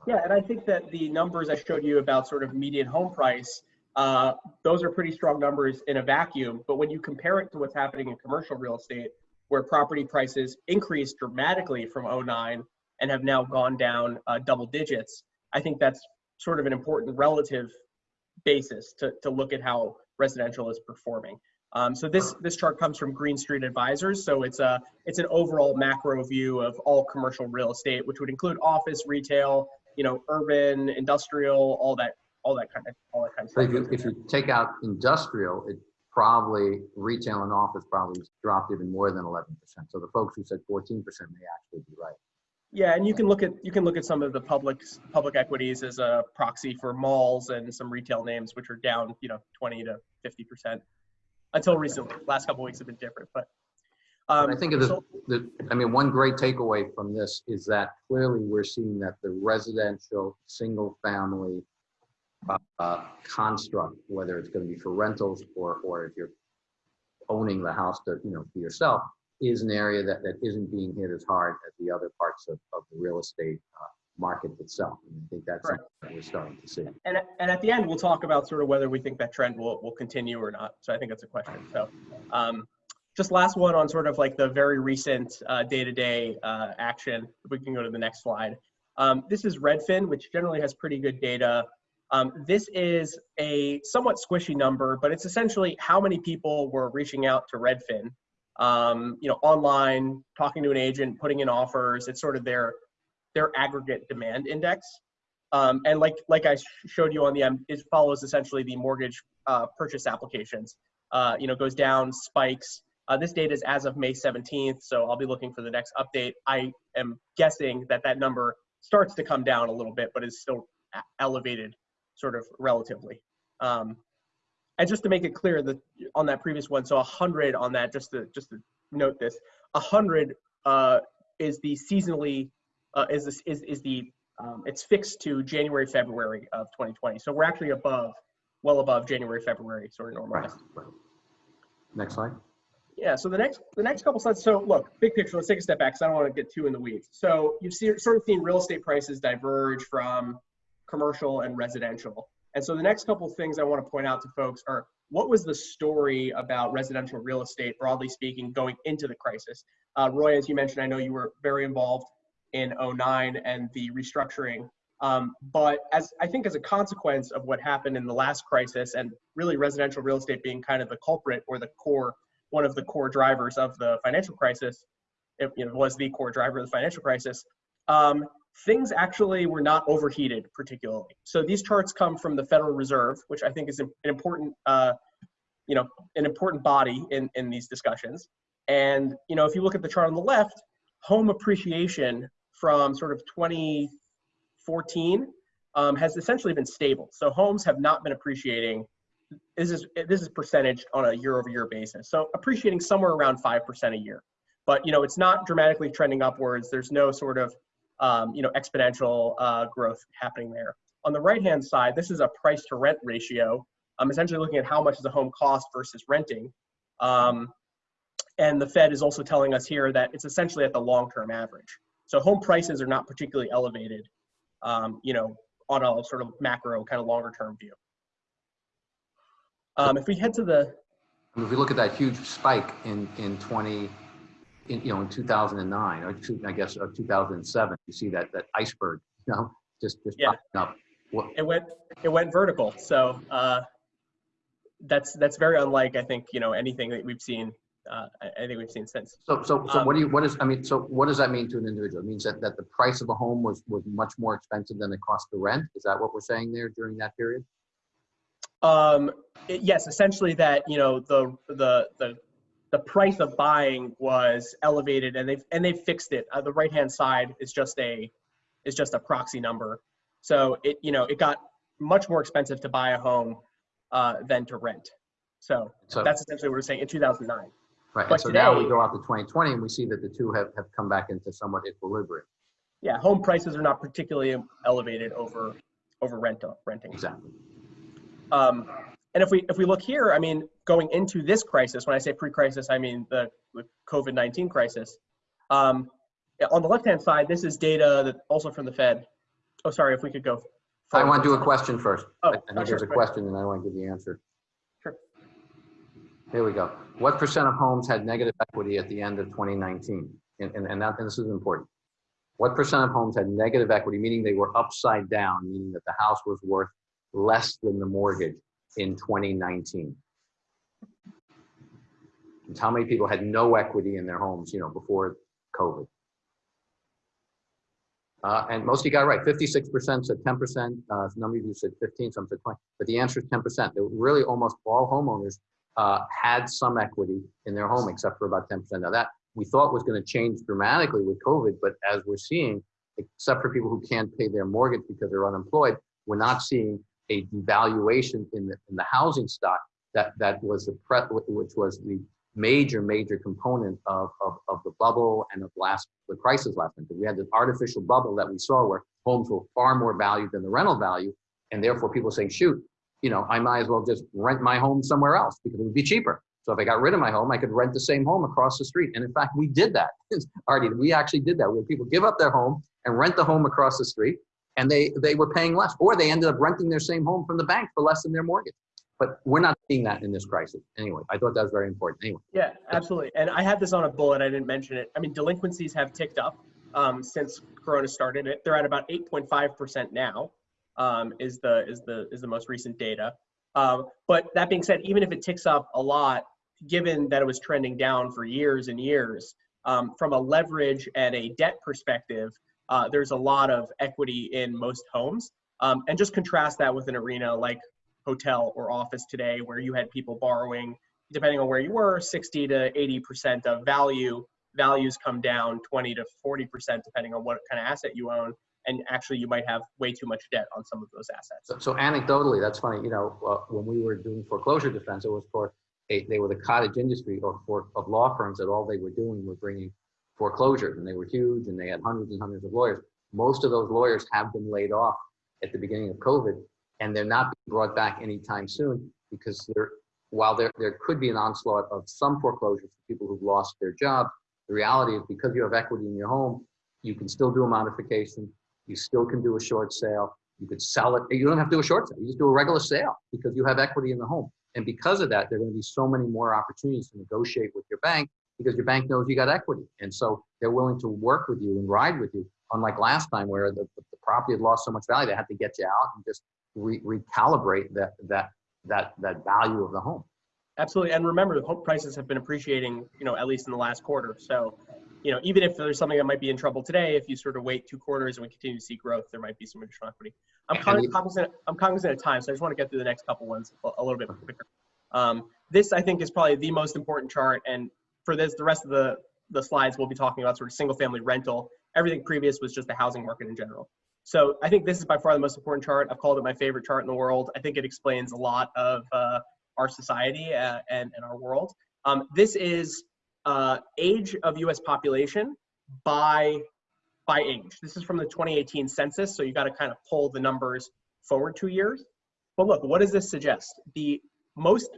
Yeah, and I think that the numbers I showed you about sort of median home price, uh, those are pretty strong numbers in a vacuum. But when you compare it to what's happening in commercial real estate, where property prices increased dramatically from 09 and have now gone down uh, double digits, I think that's sort of an important relative basis to, to look at how residential is performing. Um, so this this chart comes from Green Street Advisors. So it's a it's an overall macro view of all commercial real estate, which would include office, retail, you know, urban, industrial, all that all that kind of all that kind of stuff. if you, if you take out industrial, it probably, retail and office probably dropped even more than eleven percent. So the folks who said fourteen percent may actually be right. Yeah, and you can look at you can look at some of the public public equities as a proxy for malls and some retail names which are down, you know, 20 to 50 percent until recently. Last couple of weeks have been different, but um, I think of the, the, I mean, one great takeaway from this is that clearly we're seeing that the residential, single family uh, uh, construct, whether it's going to be for rentals or, or if you're owning the house to, you know, for yourself, is an area that, that isn't being hit as hard as the other parts of, of the real estate uh, market itself. And I think that's something that we're starting to see. And, and at the end, we'll talk about sort of whether we think that trend will, will continue or not. So I think that's a question. So um, just last one on sort of like the very recent uh, day-to-day uh, action. If we can go to the next slide. Um, this is Redfin, which generally has pretty good data. Um, this is a somewhat squishy number, but it's essentially how many people were reaching out to Redfin, um, you know, online, talking to an agent, putting in offers. It's sort of their their aggregate demand index. Um, and like like I showed you on the M, it follows essentially the mortgage uh, purchase applications. Uh, you know, goes down, spikes. Uh, this data is as of May 17th, so I'll be looking for the next update. I am guessing that that number starts to come down a little bit, but is still elevated, sort of relatively. Um, and just to make it clear that on that previous one, so 100 on that, just to just to note this, 100 uh, is the seasonally uh, is this is is the um, it's fixed to January February of 2020. So we're actually above, well above January February sort of normalized. right. Next slide. Yeah. So the next the next couple slides. So look, big picture. Let's take a step back because I don't want to get too in the weeds. So you've see, sort of seen real estate prices diverge from commercial and residential. And so the next couple things I want to point out to folks are what was the story about residential real estate, broadly speaking, going into the crisis? Uh, Roy, as you mentioned, I know you were very involved in 09 and the restructuring. Um, but as I think as a consequence of what happened in the last crisis and really residential real estate being kind of the culprit or the core, one of the core drivers of the financial crisis, it you know, was the core driver of the financial crisis, um, things actually were not overheated particularly. So these charts come from the Federal Reserve, which I think is an important, uh, you know, an important body in, in these discussions. And, you know, if you look at the chart on the left, home appreciation from sort of 2014 um, has essentially been stable. So homes have not been appreciating. This is this is percentage on a year-over-year basis. So appreciating somewhere around five percent a year. But you know, it's not dramatically trending upwards. There's no sort of um, you know exponential uh, growth happening there. On the right-hand side, this is a price-to-rent ratio. I'm essentially looking at how much is a home cost versus renting. Um, and the Fed is also telling us here that it's essentially at the long-term average. So home prices are not particularly elevated, um, you know, on a sort of macro kind of longer-term view. Um, if we head to the, if we look at that huge spike in, in 20, in, you know, in 2009, or two, I guess, or 2007, you see that, that iceberg, you know, just, just Yeah. popping up. What, it went it went vertical. So uh, that's that's very unlike I think you know anything that we've seen. Uh, I I think we've seen since. so, so, so Um, what do you, what is, I mean, so what does that mean to an individual? It means that, that the price of a home was, was much more expensive than the cost to rent? Is that what we're saying there during that period? Um, it- yes, essentially that you know the the the the price of buying was elevated, and they've and they've fixed it. Uh, the right hand side is just a is just a proxy number. So it you know it got much more expensive to buy a home uh, than to rent. So So, that's essentially what we're saying in 2009. right, but and so now we go out to 2020 and we see that the two have, have come back into somewhat equilibrium. Yeah, home prices are not particularly elevated over over rental renting. Exactly. Um, and if we if we look here, I mean, going into this crisis, when I say pre-crisis, I mean the, the COVID-19 crisis. Um, on the left-hand side, this is data that also from the Fed. Oh, sorry, if we could go. I want to do a question first. Oh, I I oh, think sure, there's a question and I want to give the answer. Sure. Here we go. What percent of homes had negative equity at the end of 2019? And, and, and that, and this is important. What percent of homes had negative equity, meaning they were upside down, meaning that the house was worth less than the mortgage in 2019? And how many people had no equity in their homes, you know, before COVID? Uh, and most of you got it right. 56% said 10%. Uh, some of you said 15, some said 20. But the answer is 10%. They were really almost all homeowners uh, had some equity in their home, except for about 10%. Now that we thought was going to change dramatically with COVID, but as we're seeing, except for people who can't pay their mortgage because they're unemployed, we're not seeing a devaluation in the in the housing stock that that was the pre, which was the major major component of, of of the bubble and of last the crisis last time. We had this artificial bubble that we saw where homes were far more valued than the rental value, and therefore people saying, shoot, you know, I might as well just rent my home somewhere else because it would be cheaper. So if I got rid of my home, I could rent the same home across the street. And in fact, we did that. Artie, we actually did that where people give up their home and rent the home across the street and they, they were paying less or they ended up renting their same home from the bank for less than their mortgage. But we're not seeing that in this crisis. Anyway, I thought that was very important. Anyway, Yeah, absolutely. And I had this on a bullet. I didn't mention it. I mean, delinquencies have ticked up um, since Corona started. It they're at about 8.5 percent now. Um, is the is the is the most recent data. Um, but that being said, even if it ticks up a lot, given that it was trending down for years and years, um, from a leverage and a debt perspective, uh, there's a lot of equity in most homes. Um, and just contrast that with an arena like hotel or office today, where you had people borrowing, depending on where you were, 60 to 80% of value. Values come down 20 to 40%, depending on what kind of asset you own. And actually, you might have way too much debt on some of those assets. so, so anecdotally, that's funny. You know, uh, when we were doing foreclosure defense, it was for a, they were the cottage industry or for of law firms that all they were doing were bringing foreclosures, and they were huge, and they had hundreds and hundreds of lawyers. Most of those lawyers have been laid off at the beginning of COVID, and they're not being brought back anytime soon because while there there could be an onslaught of some foreclosures for people who've lost their job, the reality is because you have equity in your home, you can still do a modification, you still can do a short sale, you could sell it. You don't have to do a short sale, you just do a regular sale because you have equity in the home. And because of that, there are going to be so many more opportunities to negotiate with your bank because your bank knows you got equity. And so they're willing to work with you and ride with you. Unlike last time where the, the property had lost so much value, they had to get you out and just re recalibrate that, that, that, that value of the home. Absolutely. And remember, the home prices have been appreciating, you know, at least in the last quarter. So, you know, even if there's something that might be in trouble today, if you sort of wait two quarters and we continue to see growth, there might be some additional equity. I'm cognizant, I'm cognizant of time, so I just want to get through the next couple ones a a little bit quicker. Um, this, I think, is probably the most important chart. And for this, the rest of the, the slides, we'll be talking about sort of single family rental. Everything previous was just the housing market in general. So I think this is by far the most important chart. I've called it my favorite chart in the world. I think it explains a lot of uh, our society uh, and, and our world. Um, this is uh, age of US population by, by age. This is from the 2018 census, so you gotta kind of pull the numbers forward two years. But look, what does this suggest? The most,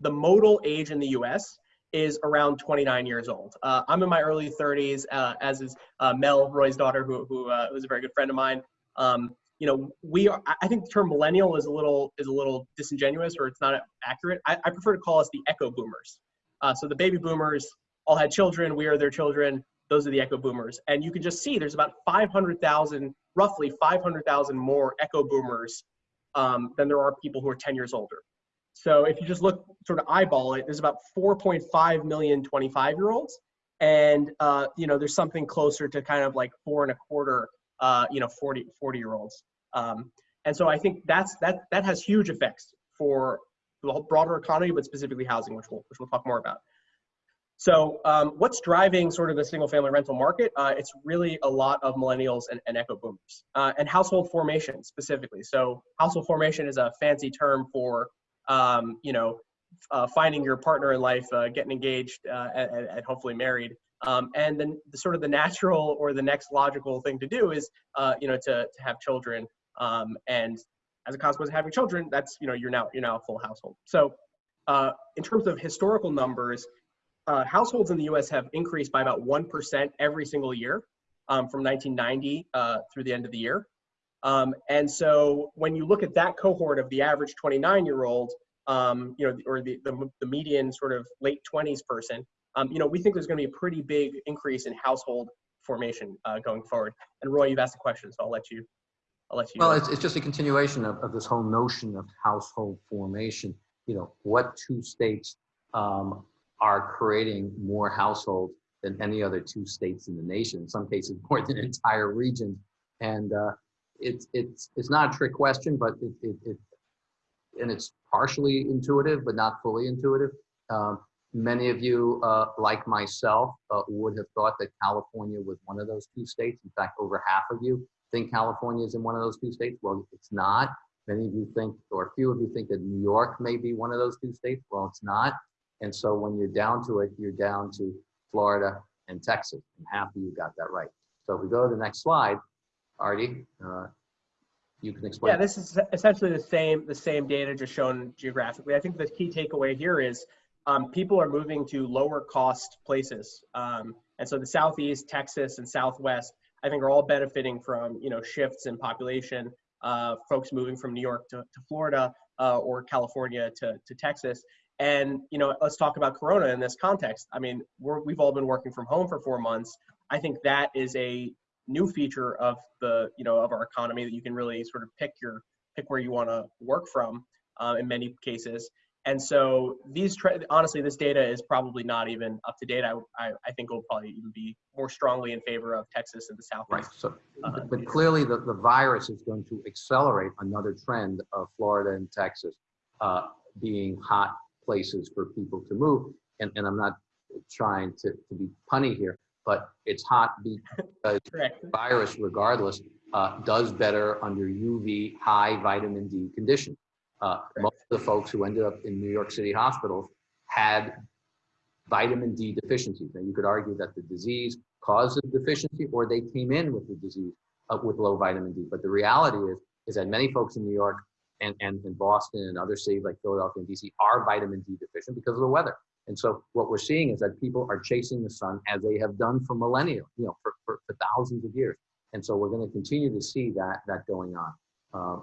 the modal age in the US is around 29 years old. Uh, I'm in my early 30s, uh, as is uh, Mel, Roy's daughter, who, who uh, was a very good friend of mine. Um, you know, we are, I- think the term millennial is a little, is a little disingenuous or it's not accurate. I, I prefer to call us the echo boomers. Uh, so the baby boomers all had children, we are their children, those are the echo boomers. And you can just see there's about 500,000, roughly 500,000 more echo boomers um, than there are people who are 10 years older. So if you just look, sort of eyeball it, there's about 4.5 million 25 year olds. And, uh, you know, there's something closer to kind of like four and a quarter, uh, you know, 40, 40 year olds. Um, and so I think that's, that, that has huge effects for the whole broader economy, but specifically housing, which we'll, which we'll talk more about. So um, what's driving sort of the single family rental market? Uh, it's really a lot of millennials and, and echo boomers uh, and household formation specifically. So household formation is a fancy term for, um, you know, uh, finding your partner in life, uh, getting engaged uh, and, and hopefully married. Um, and then the sort of the natural or the next logical thing to do is, uh, you know, to, to have children. Um, and as a consequence of having children, that's, you know, you're now, you're now a full household. So uh, in terms of historical numbers, uh, households in the US have increased by about 1% every single year um, from 1990 uh, through the end of the year. Um, and so when you look at that cohort of the average 29 year old, um, you know, or the, the, the, median sort of late 20s person, um, you know, we think there's going to be a pretty big increase in household formation uh, going forward. And Roy, you've asked a question, so I'll let you, I'll let you. Well, it's, it's just a continuation of, of this whole notion of household formation. You know, what two states um, are creating more households than any other two states in the nation, in some cases more than entire regions. And uh, it's, it's, it's not a trick question, but it, it, it, and it's partially intuitive, but not fully intuitive. Um, many of you, uh, like myself, uh, would have thought that California was one of those two states. In fact, over half of you think California is in one of those two states. Well, it's not. Many of you think, or a few of you think that New York may be one of those two states. Well, it's not. And so when you're down to it, you're down to Florida and Texas, and half of you got that right. So if we go to the next slide, Artie, uh, you can explain. Yeah, this is essentially the same the same data just shown geographically. I think the key takeaway here is um, people are moving to lower cost places. Um, and so the Southeast, Texas, and Southwest, I think are all benefiting from, you know, shifts in population, uh, folks moving from New York to, to Florida uh, or California to, to Texas. And, you know, let's talk about Corona in this context. I mean, we're, we've all been working from home for four months. I think that is a new feature of the, you know, of our economy that you can really sort of pick your, pick where you want to work from uh, in many cases. And so these, honestly, this data is probably not even up to date. I, I, I think will probably even be more strongly in favor of Texas and the Southwest. Right. So, Uh, but- but clearly the, the virus is going to accelerate another trend of Florida and Texas uh, being hot places for people to move. And, and I'm not trying to, to be punny here, but it's hot because virus regardless uh, does better under UV high vitamin D conditions. Uh, most of the folks who ended up in New York City hospitals had vitamin D deficiencies. Now you could argue that the disease caused the deficiency or they came in with the disease uh, with low vitamin D. But the reality is, is that many folks in New York and, and in Boston and other cities like Philadelphia and DC are vitamin D deficient because of the weather. And so what we're seeing is that people are chasing the sun as they have done for millennia, you know, for, for, for thousands of years. And so we're going to continue to see that that going on. Uh,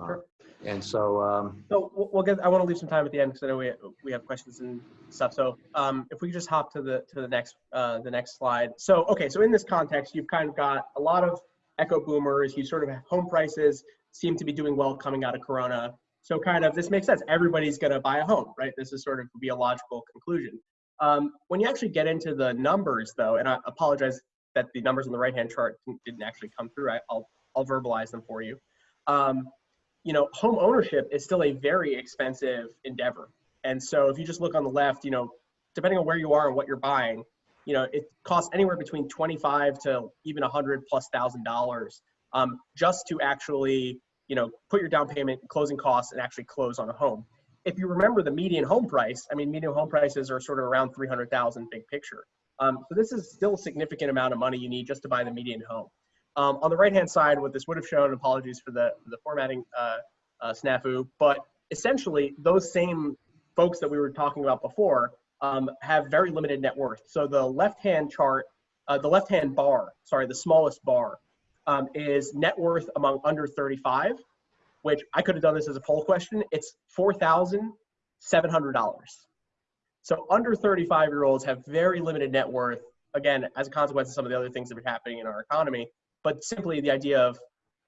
uh, Sure. and so, um, So we'll- we'll get, I want to leave some time at the end because I know we, we have questions and stuff. So um, if we could just hop to the, to the next, uh, the next slide. So, okay, so in this context, you've kind of got a lot of echo boomers. You sort of have home prices seem to be doing well coming out of Corona. So kind of, this makes sense. Everybody's going to buy a home, right? This is sort of be a logical conclusion. Um, when you actually get into the numbers though, and I apologize that the numbers on the right-hand chart didn't actually come through. I, I'll, I'll verbalize them for you. Um, you know, home ownership is still a very expensive endeavor. And so if you just look on the left, you know, depending on where you are and what you're buying, you know, it costs anywhere between 25 to even 100 plus thousand dollars um, just to actually, you know, put your down payment, closing costs, and actually close on a home. If you remember the median home price, I mean, median home prices are sort of around 300,000 big picture. Um, so this is still a significant amount of money you need just to buy the median home. Um, on the right-hand side, what this would have shown, apologies for the, the formatting uh, uh, snafu, but essentially those same folks that we were talking about before um, have very limited net worth. So the left-hand chart, uh, the left-hand bar, sorry, the smallest bar um, is net worth among under 35, which I could have done this as a poll question. It's $4,700. So under 35 year olds have very limited net worth, again, as a consequence of some of the other things that are happening in our economy. But simply the idea of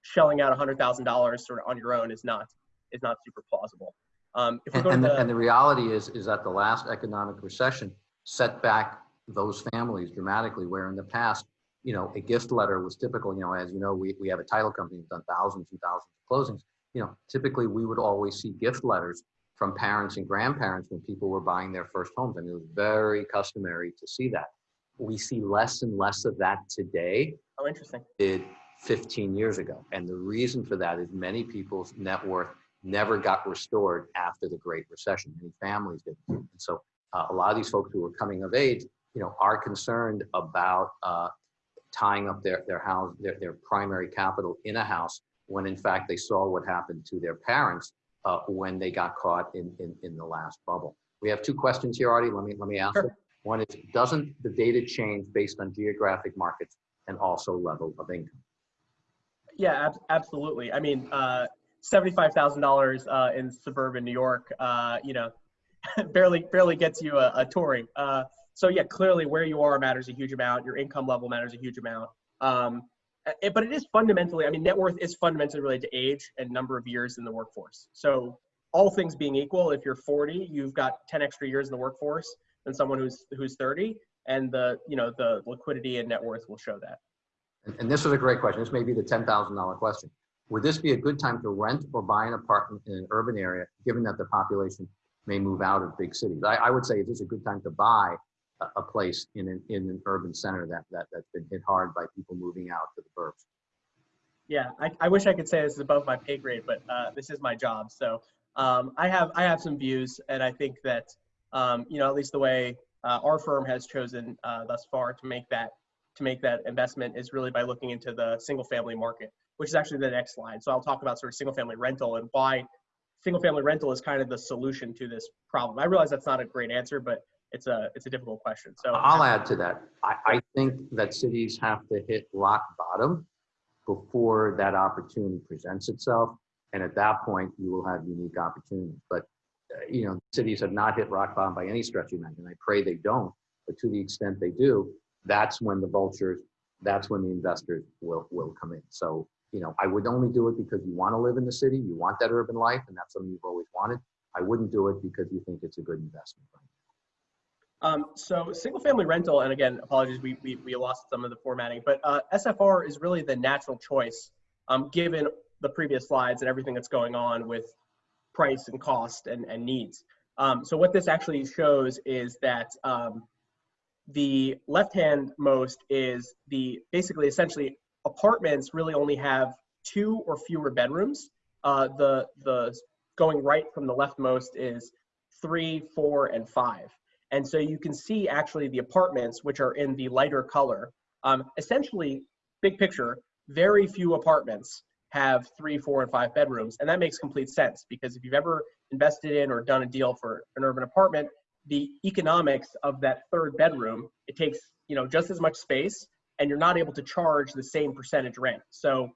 shelling out $100,000 sort of on your own is not is not super plausible. Um, and, go and, the, the, and the reality is, is that the last economic recession set back those families dramatically, where in the past, you know, a gift letter was typical, you know, as you know, we, we have a title company that's done thousands and thousands of closings. You know, typically we would always see gift letters from parents and grandparents when people were buying their first homes. I mean, it was very customary to see that. We see less and less of that today oh, interesting. did 15 years ago. And the reason for that is many people's net worth never got restored after the Great Recession. Many families did. And so uh, a lot of these folks who are coming of age, you know, are concerned about uh, tying up their, their house, their, their primary capital in a house when in fact they saw what happened to their parents uh, when they got caught in, in, in the last bubble. We have two questions here, Artie. Let me, let me ask Sure. One is, doesn't the data change based on geographic markets and also level of income? Yeah, ab- absolutely. I mean, uh, seventy-five thousand dollars uh, in suburban New York, uh, you know, barely barely gets you a, a touring. Uh, so yeah, clearly where you are matters a huge amount. Your income level matters a huge amount. Um, it- but it is fundamentally, I mean, net worth is fundamentally related to age and number of years in the workforce. So all things being equal, if you're 40, you've got 10 extra years in the workforce than someone who's who's 30, and the you know the liquidity and net worth will show that. And, and this is a great question. This may be the $10,000 question. Would this be a good time to rent or buy an apartment in an urban area, given that the population may move out of big cities? I, I would say is this a good time to buy a, place in an, in an urban center that, that, that's been hit hard by people moving out to the burbs? Yeah, I, I wish I could say this is above my pay grade, but uh, this is my job. So um, I have I have some views, and I think that um, you know at least the way uh, our firm has chosen uh, thus far to make that to make that investment is really by looking into the single family market, which is actually the next slide. So I'll talk about sort of single family rental and why single family rental is kind of the solution to this problem. I realize that's not a great answer, but it's a it's a difficult question. So I'll add to that. I, I think that cities have to hit rock bottom before that opportunity presents itself. And at that point, you will have unique opportunities. But, uh, you know, cities have not hit rock bottom by any stretch of the imagination. I pray they don't. But to the extent they do, that's when the vultures, that's when the investors will, will come in. So, you know, I would only do it because you want to live in the city, you want that urban life, and that's something you've always wanted. I wouldn't do it because you think it's a good investment. Um, so single family rental, and again, apologies, we, we, we lost some of the formatting, but uh, SFR is really the natural choice um, given the previous slides and everything that's going on with price and cost and, and needs. Um, so what this actually shows is that um, the left-hand most is the basically essentially apartments really only have two or fewer bedrooms. Uh, the the going right from the leftmost is three, four, and five. And so you can see actually the apartments, which are in the lighter color. Um, essentially, big picture, very few apartments have three, four, and five bedrooms. And that makes complete sense because if you've ever invested in or done a deal for an urban apartment, the economics of that third bedroom, it takes you know just as much space and you're not able to charge the same percentage rent. So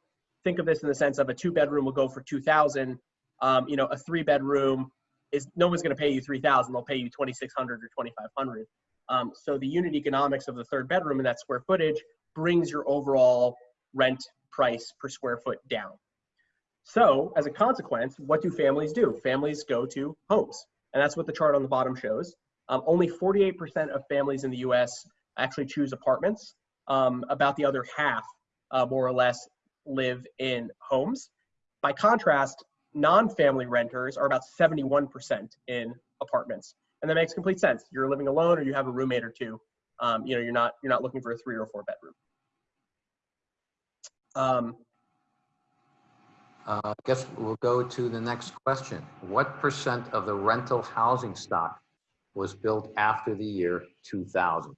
think of this in the sense of a two bedroom will go for 2000 um, you know, a three bedroom is no one's going to pay you 3000 they'll pay you 2600 or 2500 um, so the unit economics of the third bedroom and that square footage brings your overall rent price per square foot down. So as a consequence what do families do? Families go to homes and that's what the chart on the bottom shows. Um, only 48% of families in the us actually choose apartments. Um, about the other half uh, more or less live in homes. By contrast non-family renters are about 71% in apartments and that makes complete sense you're living alone or you have a roommate or two um, you know you're not you're not looking for a three or four bedroom um, uh, I guess we'll go to the next question. What percent of the rental housing stock was built after the year 2000?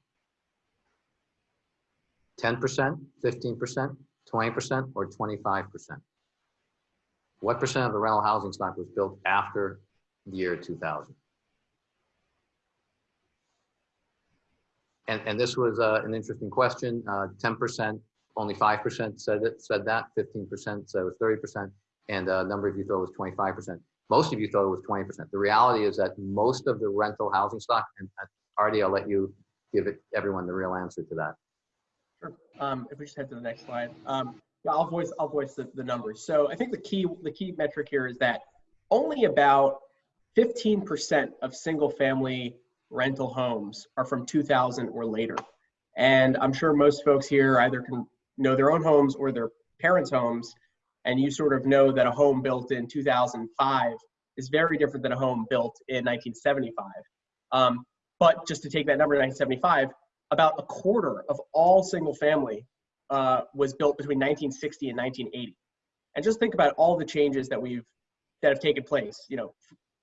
10%, 15%, 20%, or 25%? What percent of the rental housing stock was built after the year 2000? And, and this was uh, an interesting question. Uh, 10%, only 5% said it, said that. 15% said it was 30%, and a number of you thought it was 25%. Most of you thought it was 20%. The reality is that most of the rental housing stock, and uh, Artie, I'll let you give it everyone the real answer to that. Sure. Um, if we just head to the next slide. Um, yeah, I'll voice I'll voice the, the numbers. So I think the key the key metric here is that only about 15% of single family rental homes are from 2000 or later. And I'm sure most folks here either can know their own homes or their parents' homes, and you sort of know that a home built in 2005 is very different than a home built in 1975. Um, but just to take that number 1975, about a quarter of all single family uh, was built between 1960 and 1980. And just think about all the changes that we've that have taken place. You know,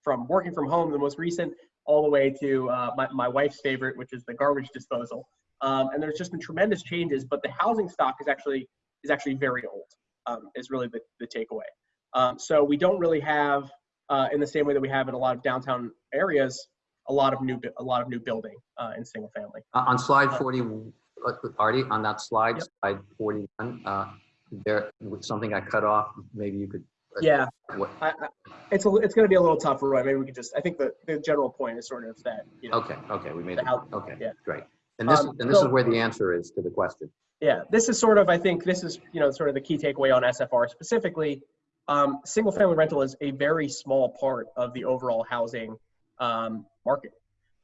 from working from home, the most recent, all the way to uh, my, my wife's favorite, which is the garbage disposal. Um, and there's just been tremendous changes, but the housing stock is actually is actually very old. Um, is really the, the takeaway. Um, so we don't really have, uh, in the same way that we have in a lot of downtown areas, a lot of new a lot of new building uh, in single family. On slide 40, uh, Artie, on that slide, Yep. slide 41, uh, there was something I cut off. Maybe you could. Yeah, what- I, I, it's a, it's going to be a little tougher, right? Maybe we could just. I think the, the general point is sort of that. You know, Okay, okay, we made it. Okay, yeah. great. And this, Um, and this is where the answer is to the question. Yeah, this is sort of. I think this is you know sort of the key takeaway on SFR specifically. Um, single family rental is a very small part of the overall housing um, market.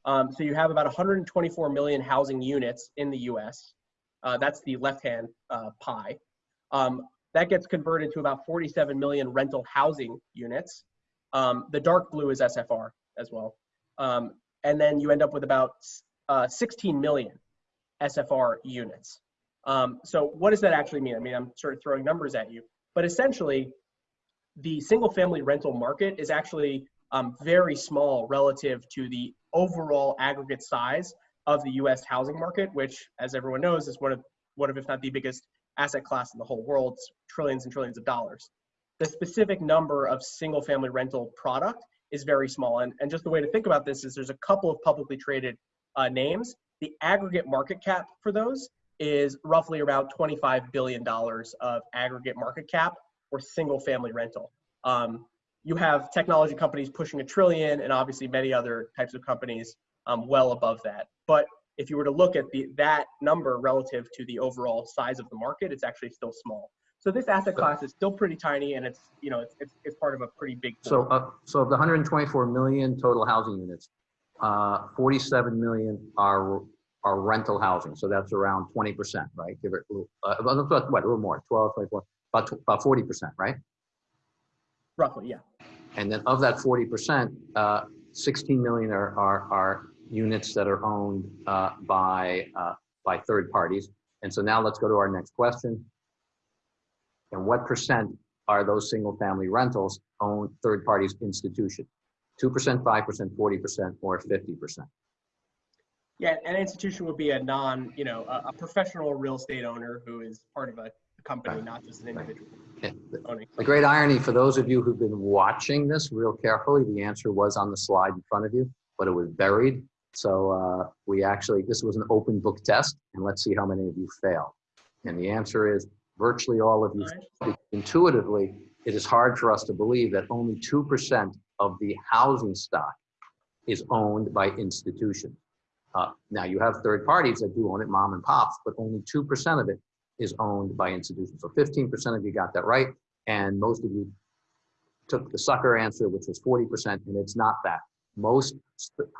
Um, so you have about 124 million housing units in the U.S. Uh, that's the left-hand uh, pie. Um, that gets converted to about 47 million rental housing units. Um, the dark blue is SFR as well. Um, and then you end up with about uh, 16 million SFR units. Um, so what does that actually mean? I mean, I'm sort of throwing numbers at you, but essentially, the single family rental market is actually um, very small relative to the overall aggregate size of the U.S. housing market, which, as everyone knows, is one of one of if not the biggest asset class in the whole world, trillions and trillions of dollars. the specific number of single family rental product is very small. And, and just the way to think about this is there's a couple of publicly traded uh, names. The aggregate market cap for those is roughly about $25 billion of aggregate market cap for single family rental. Um, you have technology companies pushing a trillion and obviously many other types of companies um, well above that. But if you were to look at the, that number relative to the overall size of the market, it's actually still small. So this asset class is still pretty tiny and it's, you know, it's, it's, it's part of a pretty big. So, uh, so of the 124 million total housing units, uh, 47 million are, are rental housing. So that's around 20%, right? Give it, a little- uh, what, a little more, 12, 24, about, about 40%, right? Roughly, yeah. And then of that 40%, uh, 16 million are, are, are units that are owned uh, by, uh, by third parties. And so now let's go to our next question. And what percent are those single family rentals owned third parties institution? 2%, 5%, 40%, or 50%? Yeah, an institution would be a non, you know, a, a professional real estate owner who is part of a company, Right. not just an individual Okay, the- great irony for those of you who've been watching this real carefully, the answer was on the slide in front of you, but it was buried. So uh, we actually, this was an open book test, and let's see how many of you fail. And the answer is virtually all of you. Intuitively, it is hard for us to believe that only 2% of the housing stock is owned by institutions. Uh, Now, you have third parties that do own it, mom and pops, but only 2% of it is owned by institutions. So 15% of you got that right, and most of you took the sucker answer, which was 40%, and it's not that. Most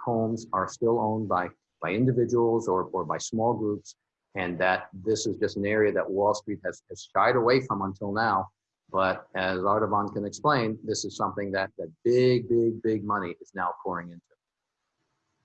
homes are still owned by, by individuals or, or by small groups, and that this is just an area that Wall Street has, has shied away from until now. But as Ardavan can explain, this is something that, that big, big, big money is now pouring into.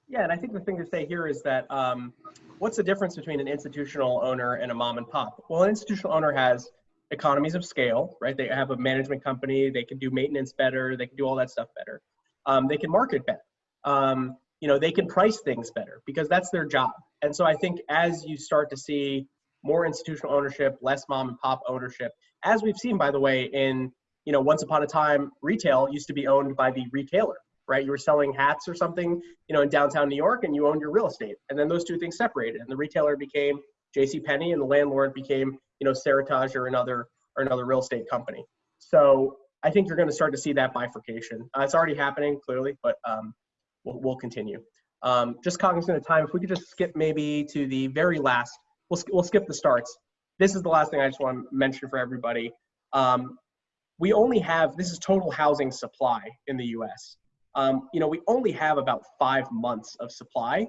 Yeah, and I think the thing to say here is that um, what's the difference between an institutional owner and a mom and pop? Well, an institutional owner has economies of scale, right? They have a management company, they can do maintenance better, they can do all that stuff better. Um, they can market better. Um, you know, they can price things better because that's their job. And so I think as you start to see more institutional ownership, less mom and pop ownership, as we've seen, by the way, in you know, once upon a time, retail used to be owned by the retailer, right? You were selling hats or something, you know, in downtown New York, and you owned your real estate, and then those two things separated, and the retailer became J.C. Penney, and the landlord became, you know, Seritage or another or another real estate company. So I think you're going to start to see that bifurcation. Uh, it's already happening clearly, but um, we'll, we'll continue. Um, just cognizant of time, if we could just skip maybe to the very last, we'll, we'll skip the starts. This is the last thing I just want to mention for everybody. Um, we only have, this is total housing supply in the US. Um, you know, we only have about five months of supply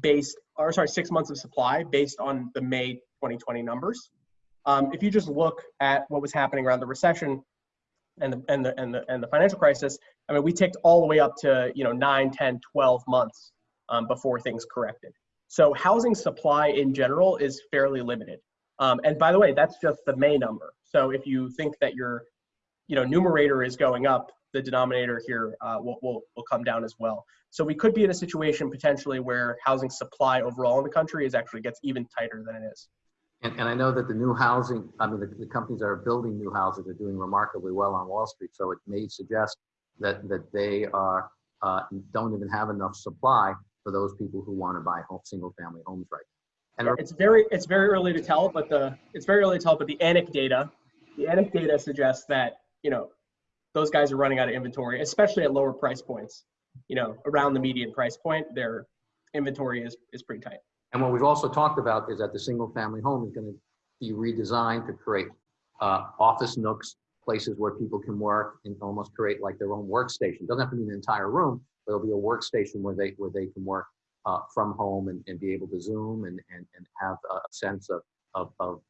based, or sorry, six months of supply based on the May 2020 numbers. Um, if you just look at what was happening around the recession and the, and the, and the, and the financial crisis, I mean, we ticked all the way up to, you know, 9, 10, 12 months um, before things corrected. So housing supply in general is fairly limited. Um, and by the way, that's just the May number. So if you think that your, you know, numerator is going up, the denominator here uh, will, will, will come down as well. So we could be in a situation potentially where housing supply overall in the country is actually gets even tighter than it is. And, and I know that the new housing, I mean, the, the companies that are building new houses are doing remarkably well on Wall Street. So it may suggest that, that they are, uh, don't even have enough supply for those people who want to buy home, single family homes right now. And It's very it's very early to tell, but the it's very early to tell, but the ANIC data, the ANIC data suggests that you know those guys are running out of inventory, especially at lower price points. You know, around the median price point, their inventory is is pretty tight. And what we've also talked about is that the single family home is going to be redesigned to create uh, office nooks, places where people can work and almost create like their own workstation. Doesn't have to be an entire room, but it'll be a workstation where they where they can work uh, from home and, and be able to zoom and, and, and have a sense of, of, of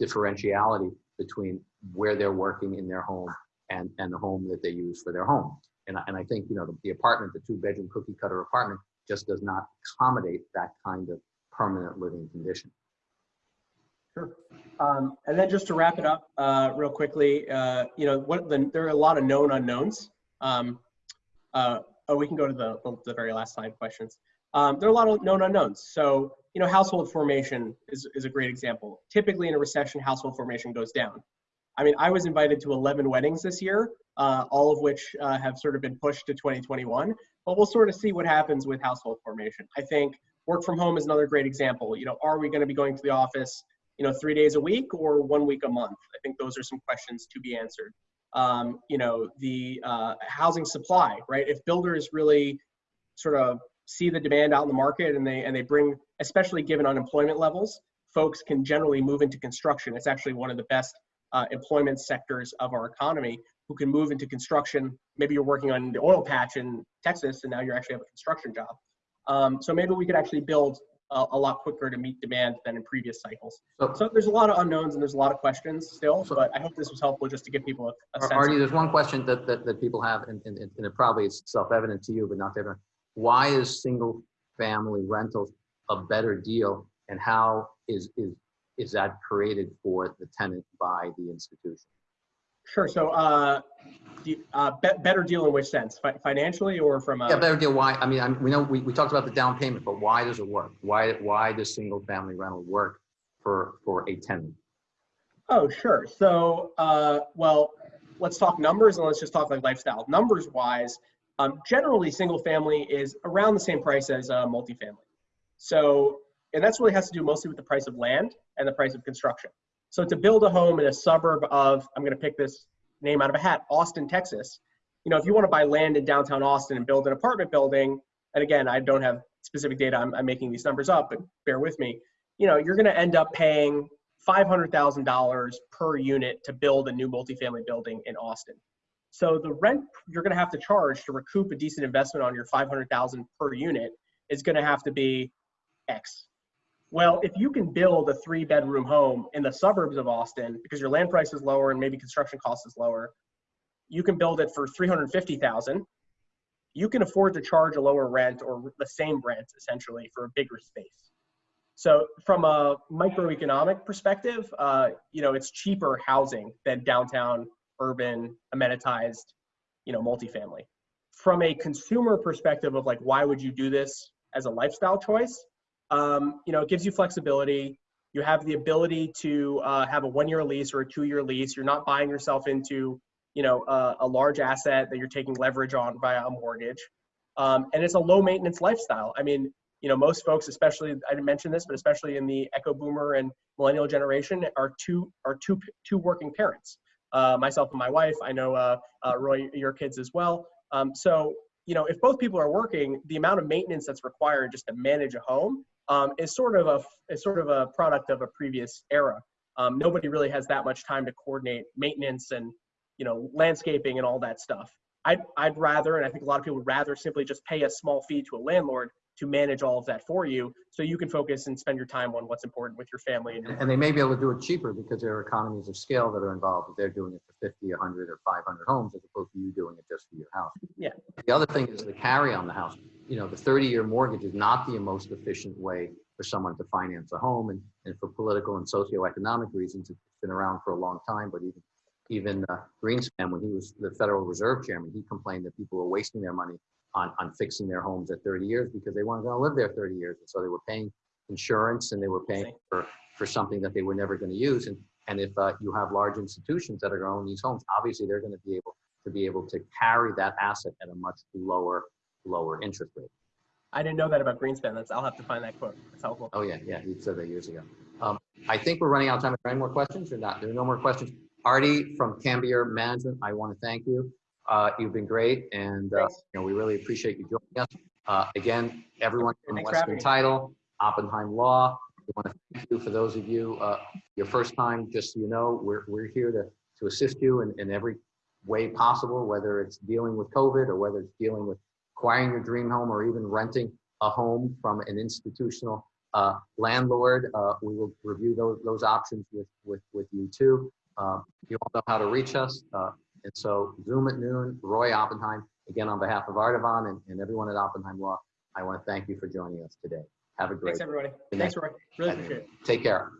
differentiality between where they're working in their home and, and the home that they use for their home. And I, and I think, you know, the, the apartment, the two bedroom cookie cutter apartment just does not accommodate that kind of permanent living condition. Sure. Um, and then just to wrap it up uh, real quickly, uh, you know, what the, there are a lot of known unknowns. Um, uh, oh, we can go to the, the very last slide questions. Um, there are a lot of known unknowns. So, you know, household formation is, is a great example. Typically in a recession, household formation goes down. I mean, I was invited to 11 weddings this year, uh, all of which uh, have sort of been pushed to 2021. But we'll sort of see what happens with household formation. I think work from home is another great example. You know, are we going to be going to the office, you know, three days a week or one week a month? I think those are some questions to be answered. Um, you know, the uh, housing supply, right? If builders really sort of see the demand out in the market and they and they bring, especially given unemployment levels, folks can generally move into construction. It's actually one of the best uh, employment sectors of our economy who can move into construction. Maybe you're working on the oil patch in Texas and now you actually have a construction job. Um, so maybe we could actually build a, a, lot quicker to meet demand than in previous cycles. So- So there's a lot of unknowns and there's a lot of questions still, So- but I hope this was helpful just to give people a, a sense. Artie, there's one question that, that, that people have, and, and, and it probably is self-evident to you, but not to everyone. Why is single-family rentals a better deal, and how is, is, is that created for the tenant by the institution? Sure. So, uh, the, uh, be- better deal in which sense? Fi- financially or from a? Yeah, better deal, why, I mean, I'm, we know, we, we talked about the down payment, but why does it work? Why, why does single-family rental work for, for a tenant? Oh, sure. So, uh, well, let's talk numbers and let's just talk like lifestyle. Numbers wise, um, generally single family is around the same price as uh, multifamily. So, and that's really has to do mostly with the price of land and the price of construction. So to build a home in a suburb of, I'm going to pick this name out of a hat, Austin, Texas. You know, if you want to buy land in downtown Austin and build an apartment building, and again, I don't have specific data, I'm, I'm making these numbers up, but bear with me. You know, you're going to end up paying $500,000 per unit to build a new multifamily building in Austin. So the rent you're going to have to charge to recoup a decent investment on your 500,000 per unit is going to have to be X. Well, if you can build a three bedroom home in the suburbs of Austin because your land price is lower and maybe construction cost is lower, you can build it for 350,000. You can afford to charge a lower rent or the same rent essentially for a bigger space. So from a microeconomic perspective, uh, you know, it's cheaper housing than downtown urban amenitized, you know, multifamily. From a consumer perspective of like, why would you do this as a lifestyle choice? Um, you know, it gives you flexibility. You have the ability to uh, have a one-year lease or a two-year lease. You're not buying yourself into, you know, a, a large asset that you're taking leverage on via a mortgage. Um, and it's a low maintenance lifestyle. I mean, you know, most folks, especially I didn't mention this, but especially in the echo boomer and millennial generation, are two are two two working parents. Uh, myself and my wife. I know uh, uh, Roy, your kids as well. Um, so you know, if both people are working, the amount of maintenance that's required just to manage a home um, is sort of a is sort of a product of a previous era. Um, nobody really has that much time to coordinate maintenance and you know landscaping and all that stuff. I'd I'd rather, and I think a lot of people would rather simply just pay a small fee to a landlord to manage all of that for you, so you can focus and spend your time on what's important with your family and your And they may be able to do it cheaper because there are economies of scale that are involved. If they're doing it for 50, 100, or 500 homes as opposed to you doing it just for your house. Yeah. The other thing is the carry on the house. You know, the 30-year mortgage is not the most efficient way for someone to finance a home. And, and for political and socioeconomic reasons, it's been around for a long time. But even even uh, Greenspan, when he was the Federal Reserve Chairman, he complained that people were wasting their money on, on fixing their homes at 30 years because they weren't going to live there 30 years. And so they were paying insurance and they were paying for, for something that they were never going to use. And, and if uh, you have large institutions that are going to own these homes, obviously they're going to be able to be able to carry that asset at a much lower, lower interest rate. I didn't know that about Greenspan. That's I'll have to find that quote. That's helpful. Oh, yeah, yeah, he said that years ago. Um, I think we're running out of time. Are there any more questions or not? There are no more questions. Artie from Cambier Management, I want to thank you. Uh, you've been great and, uh, you know, we really appreciate you joining us. Uh, again, everyone from Thanks Western. Title, Oppenheim Law, we want to thank you for those of you, uh, your first time, just so you know, we're, we're here to, to assist you in, in every way possible, whether it's dealing with COVID or whether it's dealing with acquiring your dream home or even renting a home from an institutional uh, landlord. Uh, we will review those, those options with, with, with you too. Uh, you all know how to reach us. Uh, and so Zoom at noon, Roy Oppenheim, again, on behalf of Ardavan and, and everyone at Oppenheim Law, I want to thank you for joining us today. Have a great, Thanks everybody. Thanks Roy. Really appreciate it. take care.